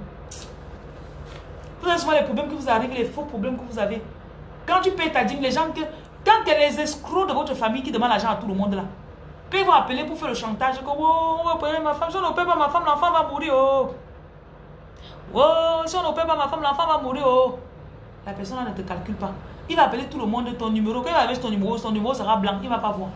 Vous avez souvent les problèmes que vous arrivez, les faux problèmes que vous avez. Quand tu payes ta dîme, les gens que. Quand a les escrocs de votre famille qui demandent l'argent à tout le monde là, quand ils vont appeler pour faire le chantage, que oh, on va payer ma femme, si on ne paye pas ma femme, l'enfant va mourir. Oh. oh, si on ne paye pas ma femme, l'enfant va mourir. Oh. La personne là ne te calcule pas. Il va appeler tout le monde de ton numéro. Quand il va avec ton numéro, son numéro sera blanc. Il ne va pas voir.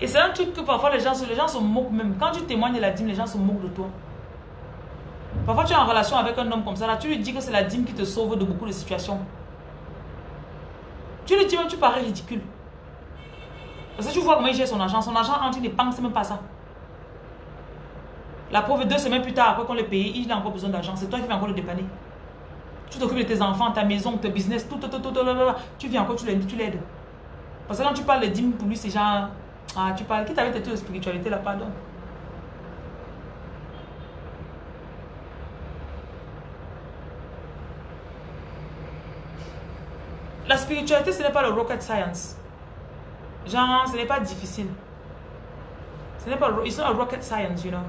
Et c'est un truc que parfois les gens, les gens se moquent même. Quand tu témoignes de la dîme, les gens se moquent de toi. Parfois tu es en relation avec un homme comme ça, là, tu lui dis que c'est la dîme qui te sauve de beaucoup de situations. Tu lui dis même, tu parais ridicule. Parce que tu vois comment il gère son argent. Son argent, il ne pense même pas ça. La pauvre, deux semaines plus tard, après qu'on le paye, il a encore besoin d'argent. C'est toi qui vas encore le dépanner. Tu t'occupes de tes enfants, ta maison, ton business, tout, tout, tout, tout, tout, Tu viens encore, tu l'aides. Parce que quand tu parles de dîme, pour lui, c'est genre... Ah, tu parles, qui t'avait tes de spiritualité là, pardon? La spiritualité, ce n'est pas le rocket science. Genre, ce n'est pas difficile. Ce n'est pas, it's not rocket science, you know.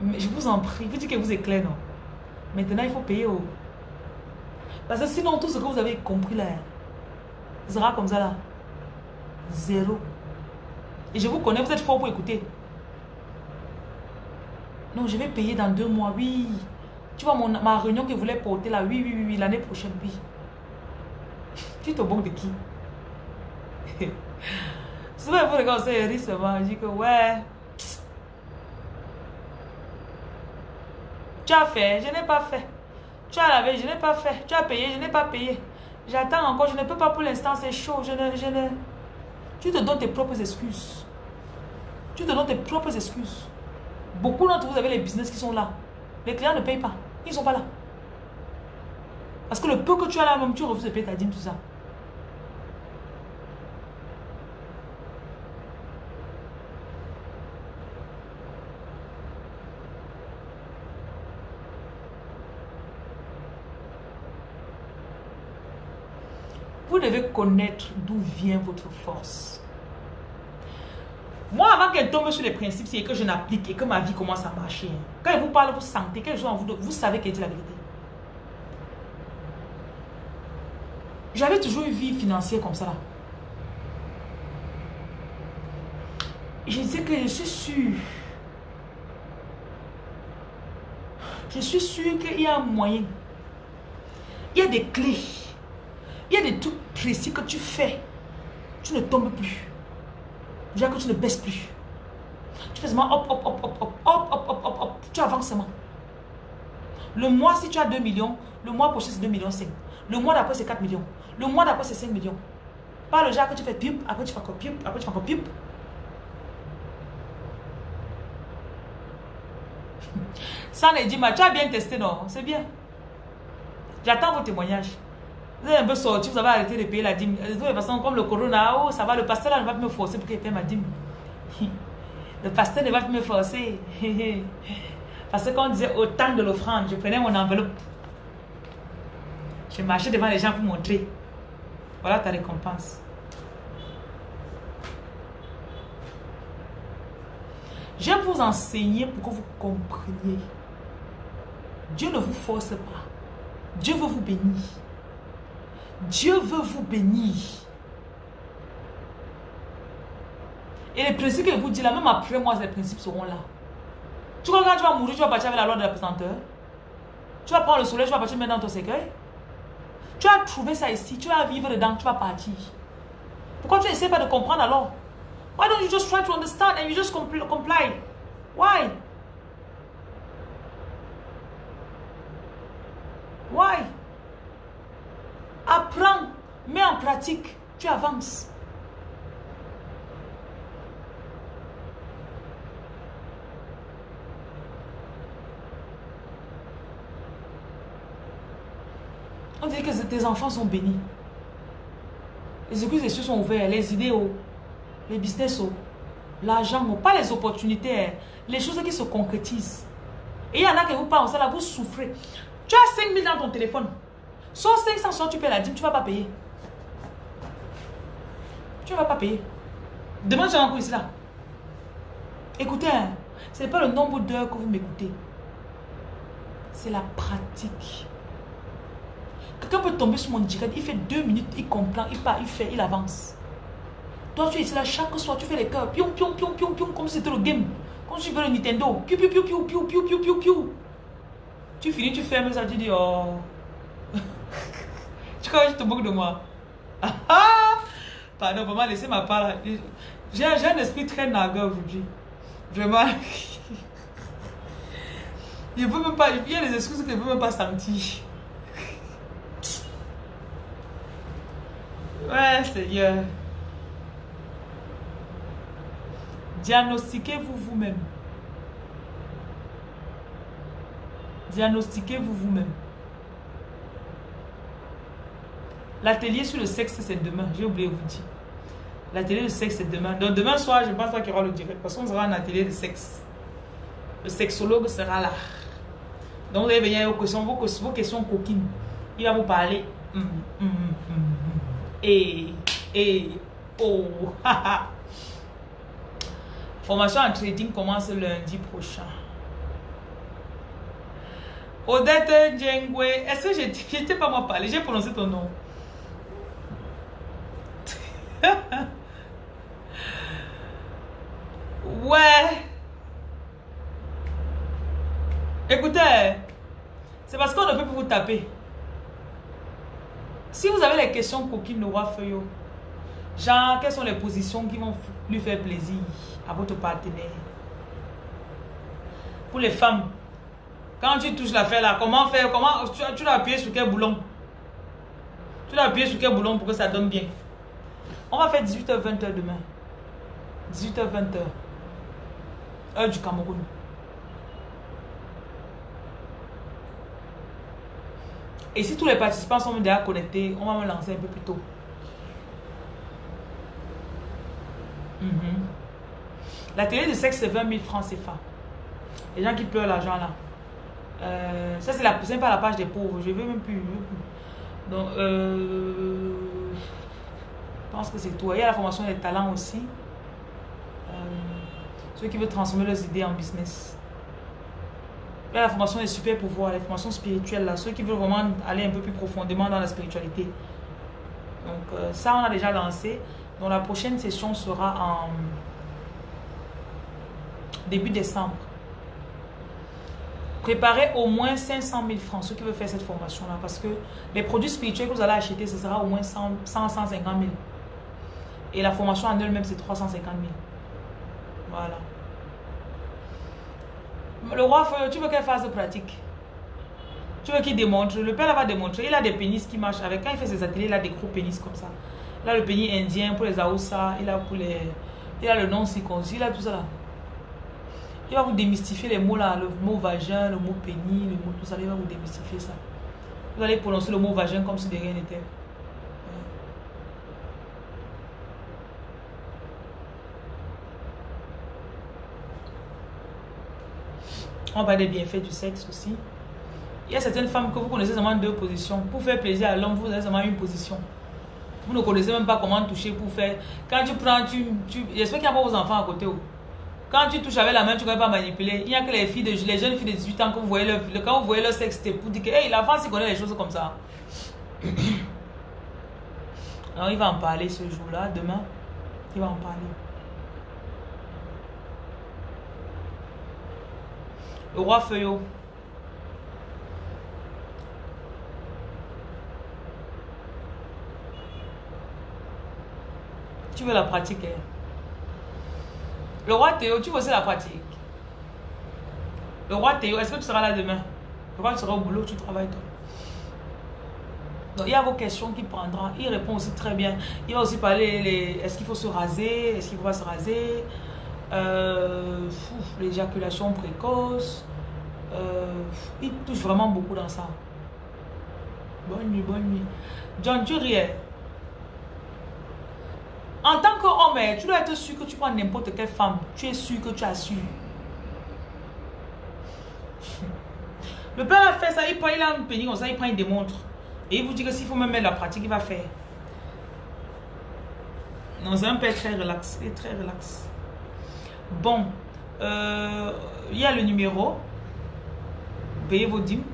Mais je vous en prie, vous dites que vous êtes clair, non? Maintenant, il faut payer au... Parce que sinon, tout ce que vous avez compris là, sera comme ça là. Zéro. Et je vous connais, vous êtes fort pour écouter. Non, je vais payer dans deux mois, oui. Tu vois, mon, ma réunion que voulez porter là, oui, oui, oui, l'année prochaine, oui. [LAUGHS] Tu te moques de qui? [LAUGHS] Souvent, vous regardez, c'est risque, je dis que ouais. Tu as fait, je n'ai pas fait. Tu as lavé, je n'ai pas fait. Tu as payé, je n'ai pas payé. J'attends encore, je ne peux pas pour l'instant, c'est chaud. Je ne, je ne... Tu te donnes tes propres excuses. Tu te donnes tes propres excuses. Beaucoup d'entre vous avez les business qui sont là. Les clients ne payent pas. Ils ne sont pas là. Parce que le peu que tu as là, même tu refuses de payer ta dîme, tout ça. Vous devez connaître d'où vient votre force. Moi, avant qu'elle tombe sur les principes, c'est que je n'applique et que ma vie commence à marcher. Quand elle vous parle, vous sentez quelque chose en vous, vous savez qu'elle dit la vérité. J'avais toujours une vie financière comme ça. Je sais que je suis sûr. Je suis sûr qu'il y a un moyen. Il y a des clés. Il y a des trucs précis que tu fais. Tu ne tombes plus. Déjà que tu ne baisses plus. Tu fais seulement hop, hop, hop, hop, hop, hop, hop, hop, hop, hop. Tu avances seulement. Le mois, si tu as 2 millions, le mois prochain, c'est 2 millions 5. Le mois d'après, c'est 4 millions. Le mois d'après, c'est 5 millions. Pas le genre que tu fais pipe, après tu fais encore pipe, après tu fais encore pipe. [LAUGHS] Ça dit, tu as bien testé, non? C'est bien. J'attends vos témoignages. Vous avez un peu sorti, vous avez arrêté de payer la dîme. De toute façon, comme le corona, oh, ça va, le pasteur là ne va pas me forcer pour qu'il paye ma dîme. [LAUGHS] Le pasteur ne va plus me forcer. [LAUGHS] Parce qu'on disait au temps de l'offrande, je prenais mon enveloppe. Je marchais devant les gens pour montrer. Voilà ta récompense. Je vais vous enseigner pour que vous compreniez. Dieu ne vous force pas. Dieu veut vous bénir. Dieu veut vous bénir. Et les principes que je vous dis là, même après moi, ces principes seront là. Tu crois que quand tu vas mourir, tu vas partir avec la loi de la pesanteur Tu vas prendre le soleil, tu vas partir mettre dans ton cercueil? Tu as trouvé ça ici, tu vas vivre dedans, tu vas partir. Pourquoi tu n'essaies pas de comprendre alors? Why don't you just try to understand and you just comply? Why? Why? Mets en pratique, tu avances. On dit que tes enfants sont bénis. Les églises et cieux sont ouverts, les idéaux, les business, l'argent, pas les opportunités, les choses qui se concrétisent. Et il y en a qui vous parlent, là, vous souffrez. Tu as 5 000 dans ton téléphone. Soit 500, soit tu payes la dîme, tu ne vas pas payer. Tu ne vas pas payer. Demain, tu as encore ici là. Écoutez, hein, ce n'est pas le nombre d'heures que vous m'écoutez. C'est la pratique. Quelqu'un peut tomber sur mon direct, il fait deux minutes, il comprend, il part, il fait, il avance. Toi, tu es ici là, chaque soir, tu fais les cœurs, pion, pion, pion, pion, pion, comme si c'était le game. Comme si tu veux le Nintendo. Piu, piu, piu, piu, piu, piu, piu, piu, piu. Tu finis, tu fermes ça, tu dis, oh. [LAUGHS] tu crois que je te moque de moi? Ah, Pardon, vraiment, laissez ma part. J'ai un esprit très nagueur aujourd'hui. Vraiment. [LAUGHS] Même pas, il y a des excuses que je ne peux même pas sentir. Ouais, Seigneur. Diagnostiquez-vous vous-même. Diagnostiquez-vous vous-même. L'atelier sur le sexe, c'est demain. J'ai oublié de vous dire. L'atelier de sexe, c'est demain. Donc demain soir, je pense pas qu'il y aura le direct. Parce qu'on sera un atelier de sexe. Le sexologue sera là. Donc vous allez venir aux questions, vos, questions coquines. Il va vous parler. Mm, mm, mm, et, et, oh, [LAUGHS] Formation en trading commence lundi prochain. Odette Djengwe, est-ce que je [LAUGHS] t'ai pas moi parlé J'ai prononcé ton nom. [LAUGHS] ouais. Écoutez, c'est parce qu'on ne peut plus vous taper. Si vous avez les questions coquines de Roi Feuillot, genre, quelles sont les positions qui vont lui faire plaisir à votre partenaire? Pour les femmes, quand tu touches l'affaire là, comment faire comment Tu, tu appuyer sur quel boulon? Tu appuyer sur quel boulon pour que ça donne bien? On va faire 18h-20h demain. 18h-20h. Heure du Cameroun. Et si tous les participants sont déjà connectés, on va me lancer un peu plus tôt. Mhm. La télé de sexe, c'est 20 000 francs CFA. Les gens qui pleurent l'argent là. Euh, ça, c'est la, pas la page des pauvres. Je ne veux même plus. Donc, euh, pense que c'est tout. Il y a la formation des talents aussi. Euh, ceux qui veulent transformer leurs idées en business la formation des super pouvoirs, la formation spirituelle, là, ceux qui veulent vraiment aller un peu plus profondément dans la spiritualité. Donc euh, ça, on a déjà lancé. Donc la prochaine session sera en début décembre. Préparez au moins 500 000 francs, ceux qui veulent faire cette formation-là, parce que les produits spirituels que vous allez acheter, ce sera au moins 100, 150 000. Et la formation en elle-même, c'est 350 000. Voilà. Le roi, tu veux qu'elle fasse pratique? Tu veux qu'il démontre? Le père va démontrer. Il a des pénis qui marchent avec. Quand il fait ses ateliers, il a des gros pénis comme ça. Il a le pénis indien pour les Aoussa. Il a pour les. Il a le nom circoncis. Il a tout ça là. Il va vous démystifier les mots là. Le mot vagin, le mot pénis, le mot tout ça. Il va vous démystifier ça. Vous allez prononcer le mot vagin comme si de rien n'était. On va parler des bienfaits du sexe aussi. Il y a certaines femmes que vous connaissez seulement deux positions. Pour faire plaisir à l'homme, vous avez seulement une position. Vous ne connaissez même pas comment toucher pour faire. Quand tu prends, tu. J'espère qu'il n'y a pas vos enfants à côté. Oh. Quand tu touches avec la main, tu ne peux pas manipuler. Il n'y a que les filles de, les jeunes filles de 18 ans que vous voyez leur, quand vous voyez leur sexe, c'est pour dire que hey, France, il connaît les choses comme ça. [COUGHS] Alors, il va en parler ce jour-là. Demain, il va en parler. Le roi Feuillot. Tu veux la pratiquer. Le roi Théo, tu veux aussi la pratique? Le roi Théo, est-ce que tu seras là demain? Le roi, tu seras au boulot, tu travailles toi. Donc, il y a vos questions qu'il prendra. Il répond aussi très bien. Il va aussi parler, est-ce qu'il faut se raser? Est-ce qu'il ne faut pas se raser? Euh, L'éjaculation précoce. Euh, il touche vraiment beaucoup dans ça. Bonne nuit, bonne nuit. John, tu riais. En tant qu'homme, eh, tu dois être sûr que tu prends n'importe quelle femme. Tu es sûr que tu as su. Le père a fait ça, il prend, il a une pénible comme ça, il prend, il démontre. Et il vous dit que s'il faut même mettre la pratique, il va faire. Non, c'est un père très relax. Il est très relax. Bon. Euh, il y a le numéro. Payez vos dîmes.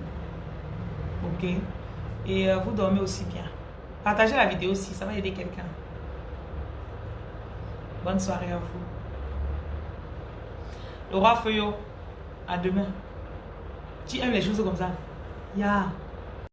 Ok. Et euh, vous dormez aussi bien. Partagez la vidéo aussi, ça va aider quelqu'un. Bonne soirée à vous. Le roi Feuillot, à demain. Tu aimes les choses comme ça? Yeah.